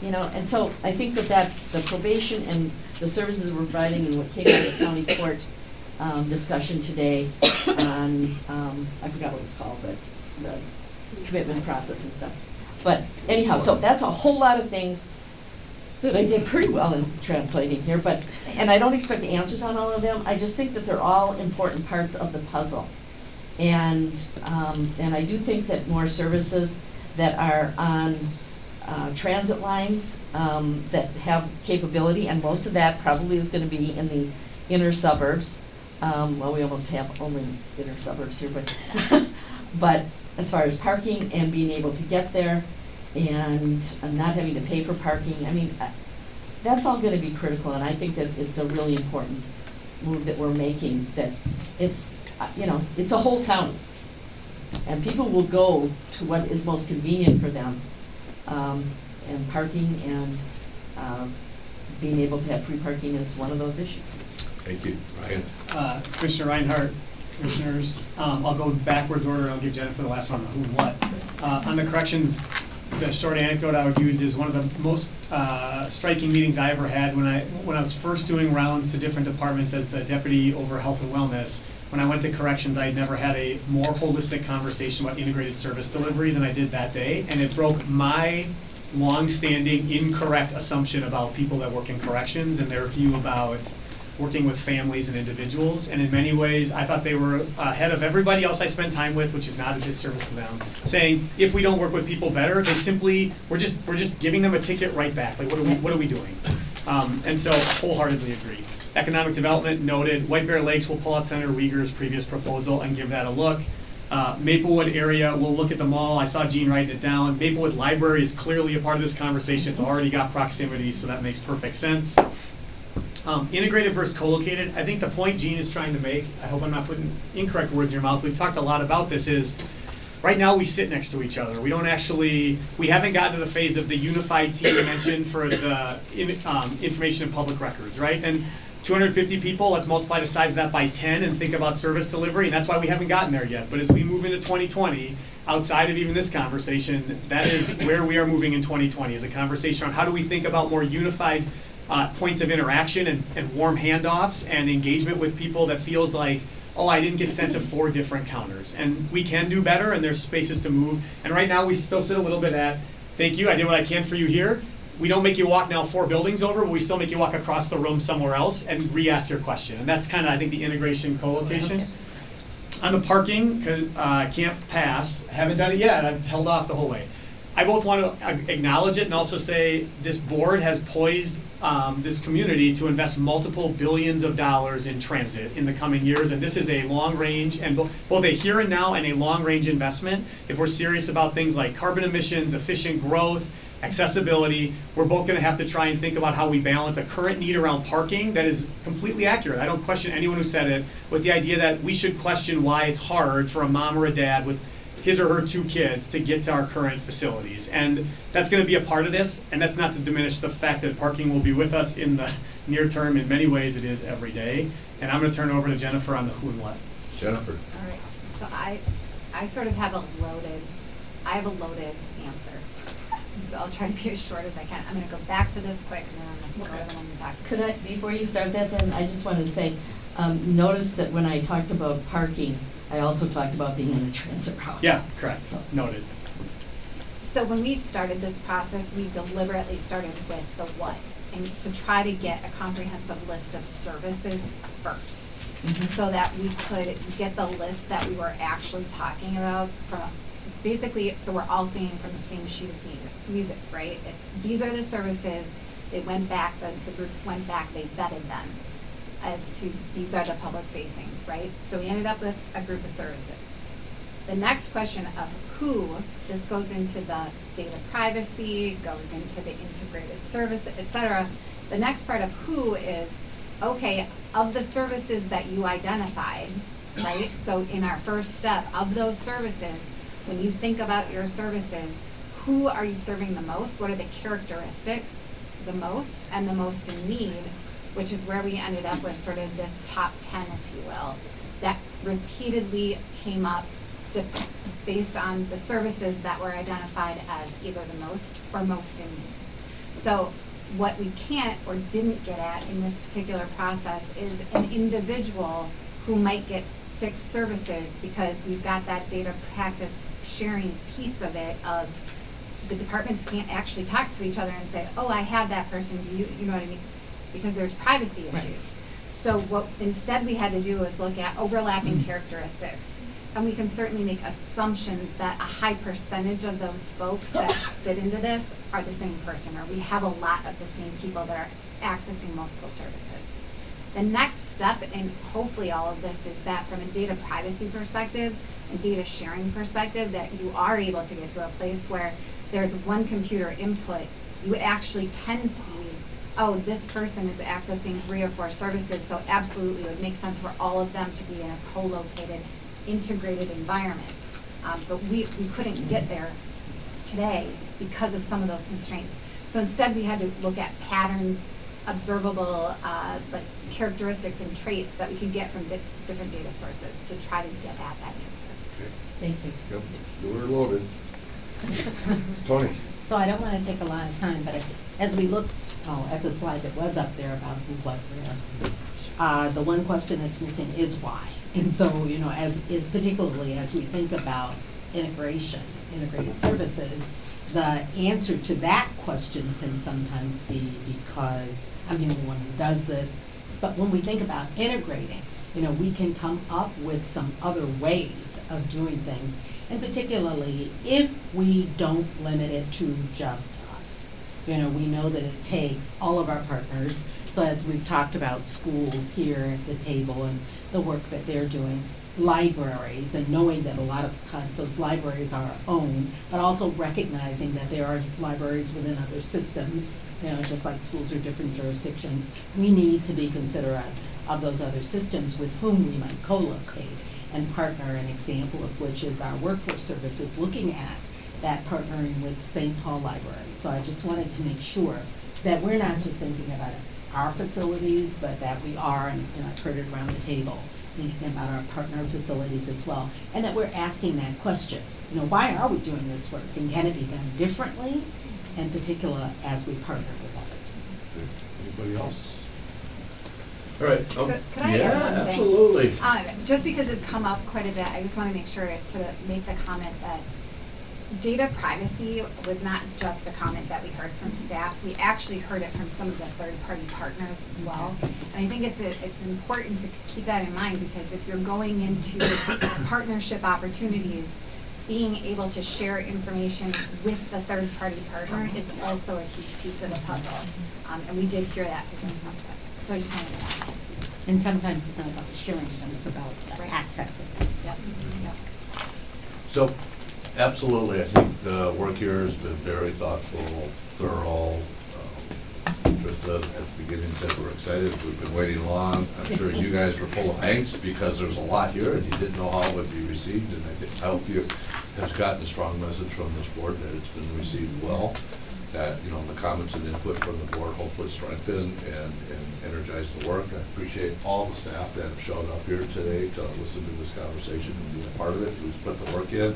M: You know, and so I think that that, the probation and the services we're providing and what came out of the county court, um, discussion today on, um, I forgot what it's called, but the commitment process and stuff. But anyhow, so that's a whole lot of things that I did pretty well in translating here, but, and I don't expect answers on all of them, I just think that they're all important parts of the puzzle. And, um, and I do think that more services that are on, uh, transit lines, um, that have capability, and most of that probably is gonna be in the inner suburbs. Um, well, we almost have only inner suburbs here, but, [laughs] but as far as parking and being able to get there, and uh, not having to pay for parking, I mean, uh, that's all gonna be critical, and I think that it's a really important move that we're making, that it's, uh, you know, it's a whole county. And people will go to what is most convenient for them, um, and parking and, um, being able to have free parking is one of those issues.
B: Thank you. Ryan?
L: Uh, Commissioner Reinhardt, Commissioners, um, I'll go backwards order, I'll give Jennifer the last one, who and what. Uh, on the corrections, the short anecdote I would use is one of the most, uh, striking meetings I ever had when I, when I was first doing rounds to different departments as the deputy over health and wellness. When I went to corrections, I had never had a more holistic conversation about integrated service delivery than I did that day, and it broke my longstanding incorrect assumption about people that work in corrections and their view about working with families and individuals. And in many ways, I thought they were ahead of everybody else I spent time with, which is not a disservice to them. Saying if we don't work with people better, they simply we're just we're just giving them a ticket right back. Like what are we what are we doing? Um, and so wholeheartedly agree. Economic development noted. White Bear Lakes will pull out Senator Wiger's previous proposal and give that a look. Uh, Maplewood area, we'll look at the mall. I saw Jean writing it down. Maplewood Library is clearly a part of this conversation. It's already got proximity, so that makes perfect sense. Um, integrated versus co-located, I think the point Jean is trying to make, I hope I'm not putting incorrect words in your mouth, we've talked a lot about this, is right now we sit next to each other. We don't actually, we haven't gotten to the phase of the unified team mentioned for the in, um, information and public records, right? And 250 people, let's multiply the size of that by 10 and think about service delivery, and that's why we haven't gotten there yet. But as we move into 2020, outside of even this conversation, that is where we are moving in 2020, is a conversation on how do we think about more unified uh, points of interaction and, and warm handoffs and engagement with people that feels like, oh, I didn't get sent to four different counters. And we can do better, and there's spaces to move. And right now, we still sit a little bit at, thank you, I did what I can for you here. We don't make you walk now four buildings over, but we still make you walk across the room somewhere else and re-ask your question. And that's kind of, I think, the integration co-location. On the parking, uh, I can't pass, haven't done it yet, I've held off the whole way. I both want to acknowledge it and also say this board has poised um, this community to invest multiple billions of dollars in transit in the coming years, and this is a long range and bo- both a here and now and a long range investment. If we're serious about things like carbon emissions, efficient growth, accessibility, we're both going to have to try and think about how we balance a current need around parking that is completely accurate. I don't question anyone who said it, with the idea that we should question why it's hard for a mom or a dad with his or her two kids to get to our current facilities. And that's going to be a part of this, and that's not to diminish the fact that parking will be with us in the near term. In many ways, it is every day. And I'm going to turn over to Jennifer on the who and what.
B: Jennifer?
K: All right, so I, I sort of have a loaded, I have a loaded answer. So I'll try to be as short as I can. I'm gonna go back to this quick and then I'm gonna go to the one we.
M: Could I, before you start that, then, I just want to say, um, notice that when I talked about parking, I also talked about being in a transit route.
L: Yeah, correct. So. Noted.
K: So when we started this process, we deliberately started with the what, and to try to get a comprehensive list of services first. Mm-hmm. So that we could get the list that we were actually talking about from, basically, so we're all singing from the same sheet of music, right? It's, these are the services, they went back, the, the groups went back, they vetted them as to, these are the public facing, right? So we ended up with a group of services. The next question of who, this goes into the data privacy, goes into the integrated service, et cetera. The next part of who is, okay, of the services that you identified, right? So in our first step, of those services, when you think about your services, who are you serving the most? What are the characteristics the most and the most in need? Which is where we ended up with sort of this top ten, if you will, that repeatedly came up based on the services that were identified as either the most or most in need. So what we can't or didn't get at in this particular process is an individual who might get six services because we've got that data practice sharing piece of it of the departments can't actually talk to each other and say, oh, I have that person, do you, you know what I mean? Because there's privacy
J: Right.
K: issues. So what instead we had to do was look at overlapping mm. characteristics. And we can certainly make assumptions that a high percentage of those folks that [coughs] fit into this are the same person, or we have a lot of the same people that are accessing multiple services. The next step in hopefully all of this is that from a data privacy perspective and data sharing perspective, that you are able to get to a place where there's one computer input, you actually can see, oh, this person is accessing three or four services, so absolutely it would make sense for all of them to be in a co-located, integrated environment. Um, but we, we couldn't get there today because of some of those constraints. So instead, we had to look at patterns, observable, uh, like characteristics and traits that we could get from di- different data sources to try to get at that answer. Okay.
J: Thank you.
B: Yep, you were loaded. [laughs] Toni?
J: So I don't wanna take a lot of time, but as we look, oh, at the slide that was up there about who, what, where, uh, the one question that's missing is why. And so, you know, as, is particularly as we think about integration, integrated services, the answer to that question can sometimes be because I'm the only one who does this. But when we think about integrating, you know, we can come up with some other ways of doing things. And particularly if we don't limit it to just us. You know, we know that it takes all of our partners. So as we've talked about schools here at the table and the work that they're doing, libraries and knowing that a lot of times those libraries are our own, but also recognizing that there are libraries within other systems, you know, just like schools are different jurisdictions. We need to be considerate of those other systems with whom we might co-locate and partner, an example of which is our workforce services looking at that partnering with St. Paul Library. So I just wanted to make sure that we're not just thinking about our facilities, but that we are, and and I've heard it around the table, thinking about our partner facilities as well, and that we're asking that question. You know, why are we doing this work, and can it be done differently, in particular as we partner with others?
B: Anybody else? All right. um,
K: Could, could I add one
B: Yeah,
K: thing?
B: absolutely.
K: Uh, just because it's come up quite a bit, I just wanna make sure to make the comment that data privacy was not just a comment that we heard from staff. We actually heard it from some of the third-party partners as well. And I think it's, a- it's important to keep that in mind because if you're going into [coughs] partnership opportunities, being able to share information with the third-party partner is also a huge piece of the puzzle. Um, and we did hear that through this process. So I just wanted to add.
J: And sometimes it's not about the sharing, but it's about the
K: Right.
J: accessing.
K: Yep, yep.
B: So, absolutely, I think the work here has been very thoughtful, thorough. Um, Trista, at the beginning said we're excited, we've been waiting long. I'm sure you [laughs] guys were full of angst because there's a lot here and you didn't know how it would be received. And I think, I hope you have gotten a strong message from this board that it's been received well. That, you know, the comments and input from the board hopefully strengthen and, and energize the work. I appreciate all the staff that have shown up here today to listen to this conversation and be a part of it, who's put the work in.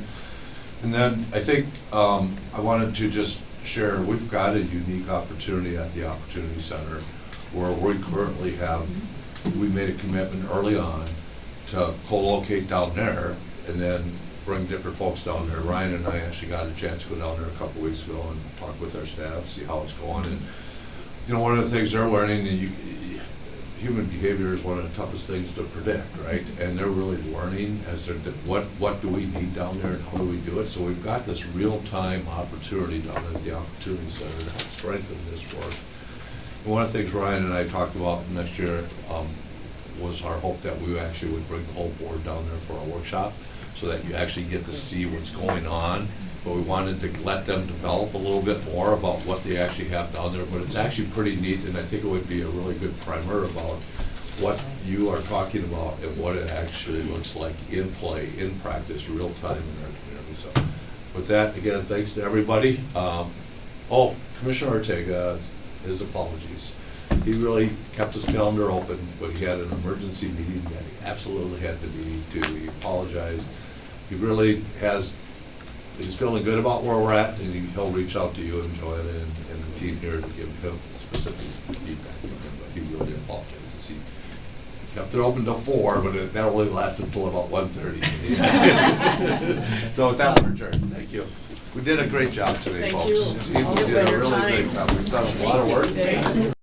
B: And then I think um, I wanted to just share, we've got a unique opportunity at the Opportunity Center where we currently have, we made a commitment early on to co-locate down there and then bring different folks down there. Ryan and I actually got a chance to go down there a couple weeks ago and talk with our staff, see how it's going. And, you know, one of the things they're learning, you, human behavior is one of the toughest things to predict, right? And they're really learning as they're, what, what do we need down there and how do we do it? So we've got this real-time opportunity down at the Opportunity Center to help strengthen this work. And one of the things Ryan and I talked about next year, um, was our hope that we actually would bring the whole board down there for a workshop, so that you actually get to see what's going on. But we wanted to let them develop a little bit more about what they actually have down there, but it's actually pretty neat, and I think it would be a really good primer about what you are talking about and what it actually looks like in play, in practice, real time in our community, so. With that, again, thanks to everybody. Um, oh, Commissioner Ortega, his apologies. He really kept his calendar open, but he had an emergency meeting that he absolutely had to be to. He apologized. He really has, he's feeling good about where we're at, and he- he'll reach out to you and Johanna and, and the team here to give him specific feedback from him, but he really apologizes. He kept it open till four, but it- that only lasted until about one thirty. [laughs] [laughs] So with that, we're adjourned. Thank you. We did a great job today,
D: Thank
B: folks.
D: you.
B: Steve, we
D: for
B: did a
D: your
B: really
D: time.
B: great job. We've done a lot of work.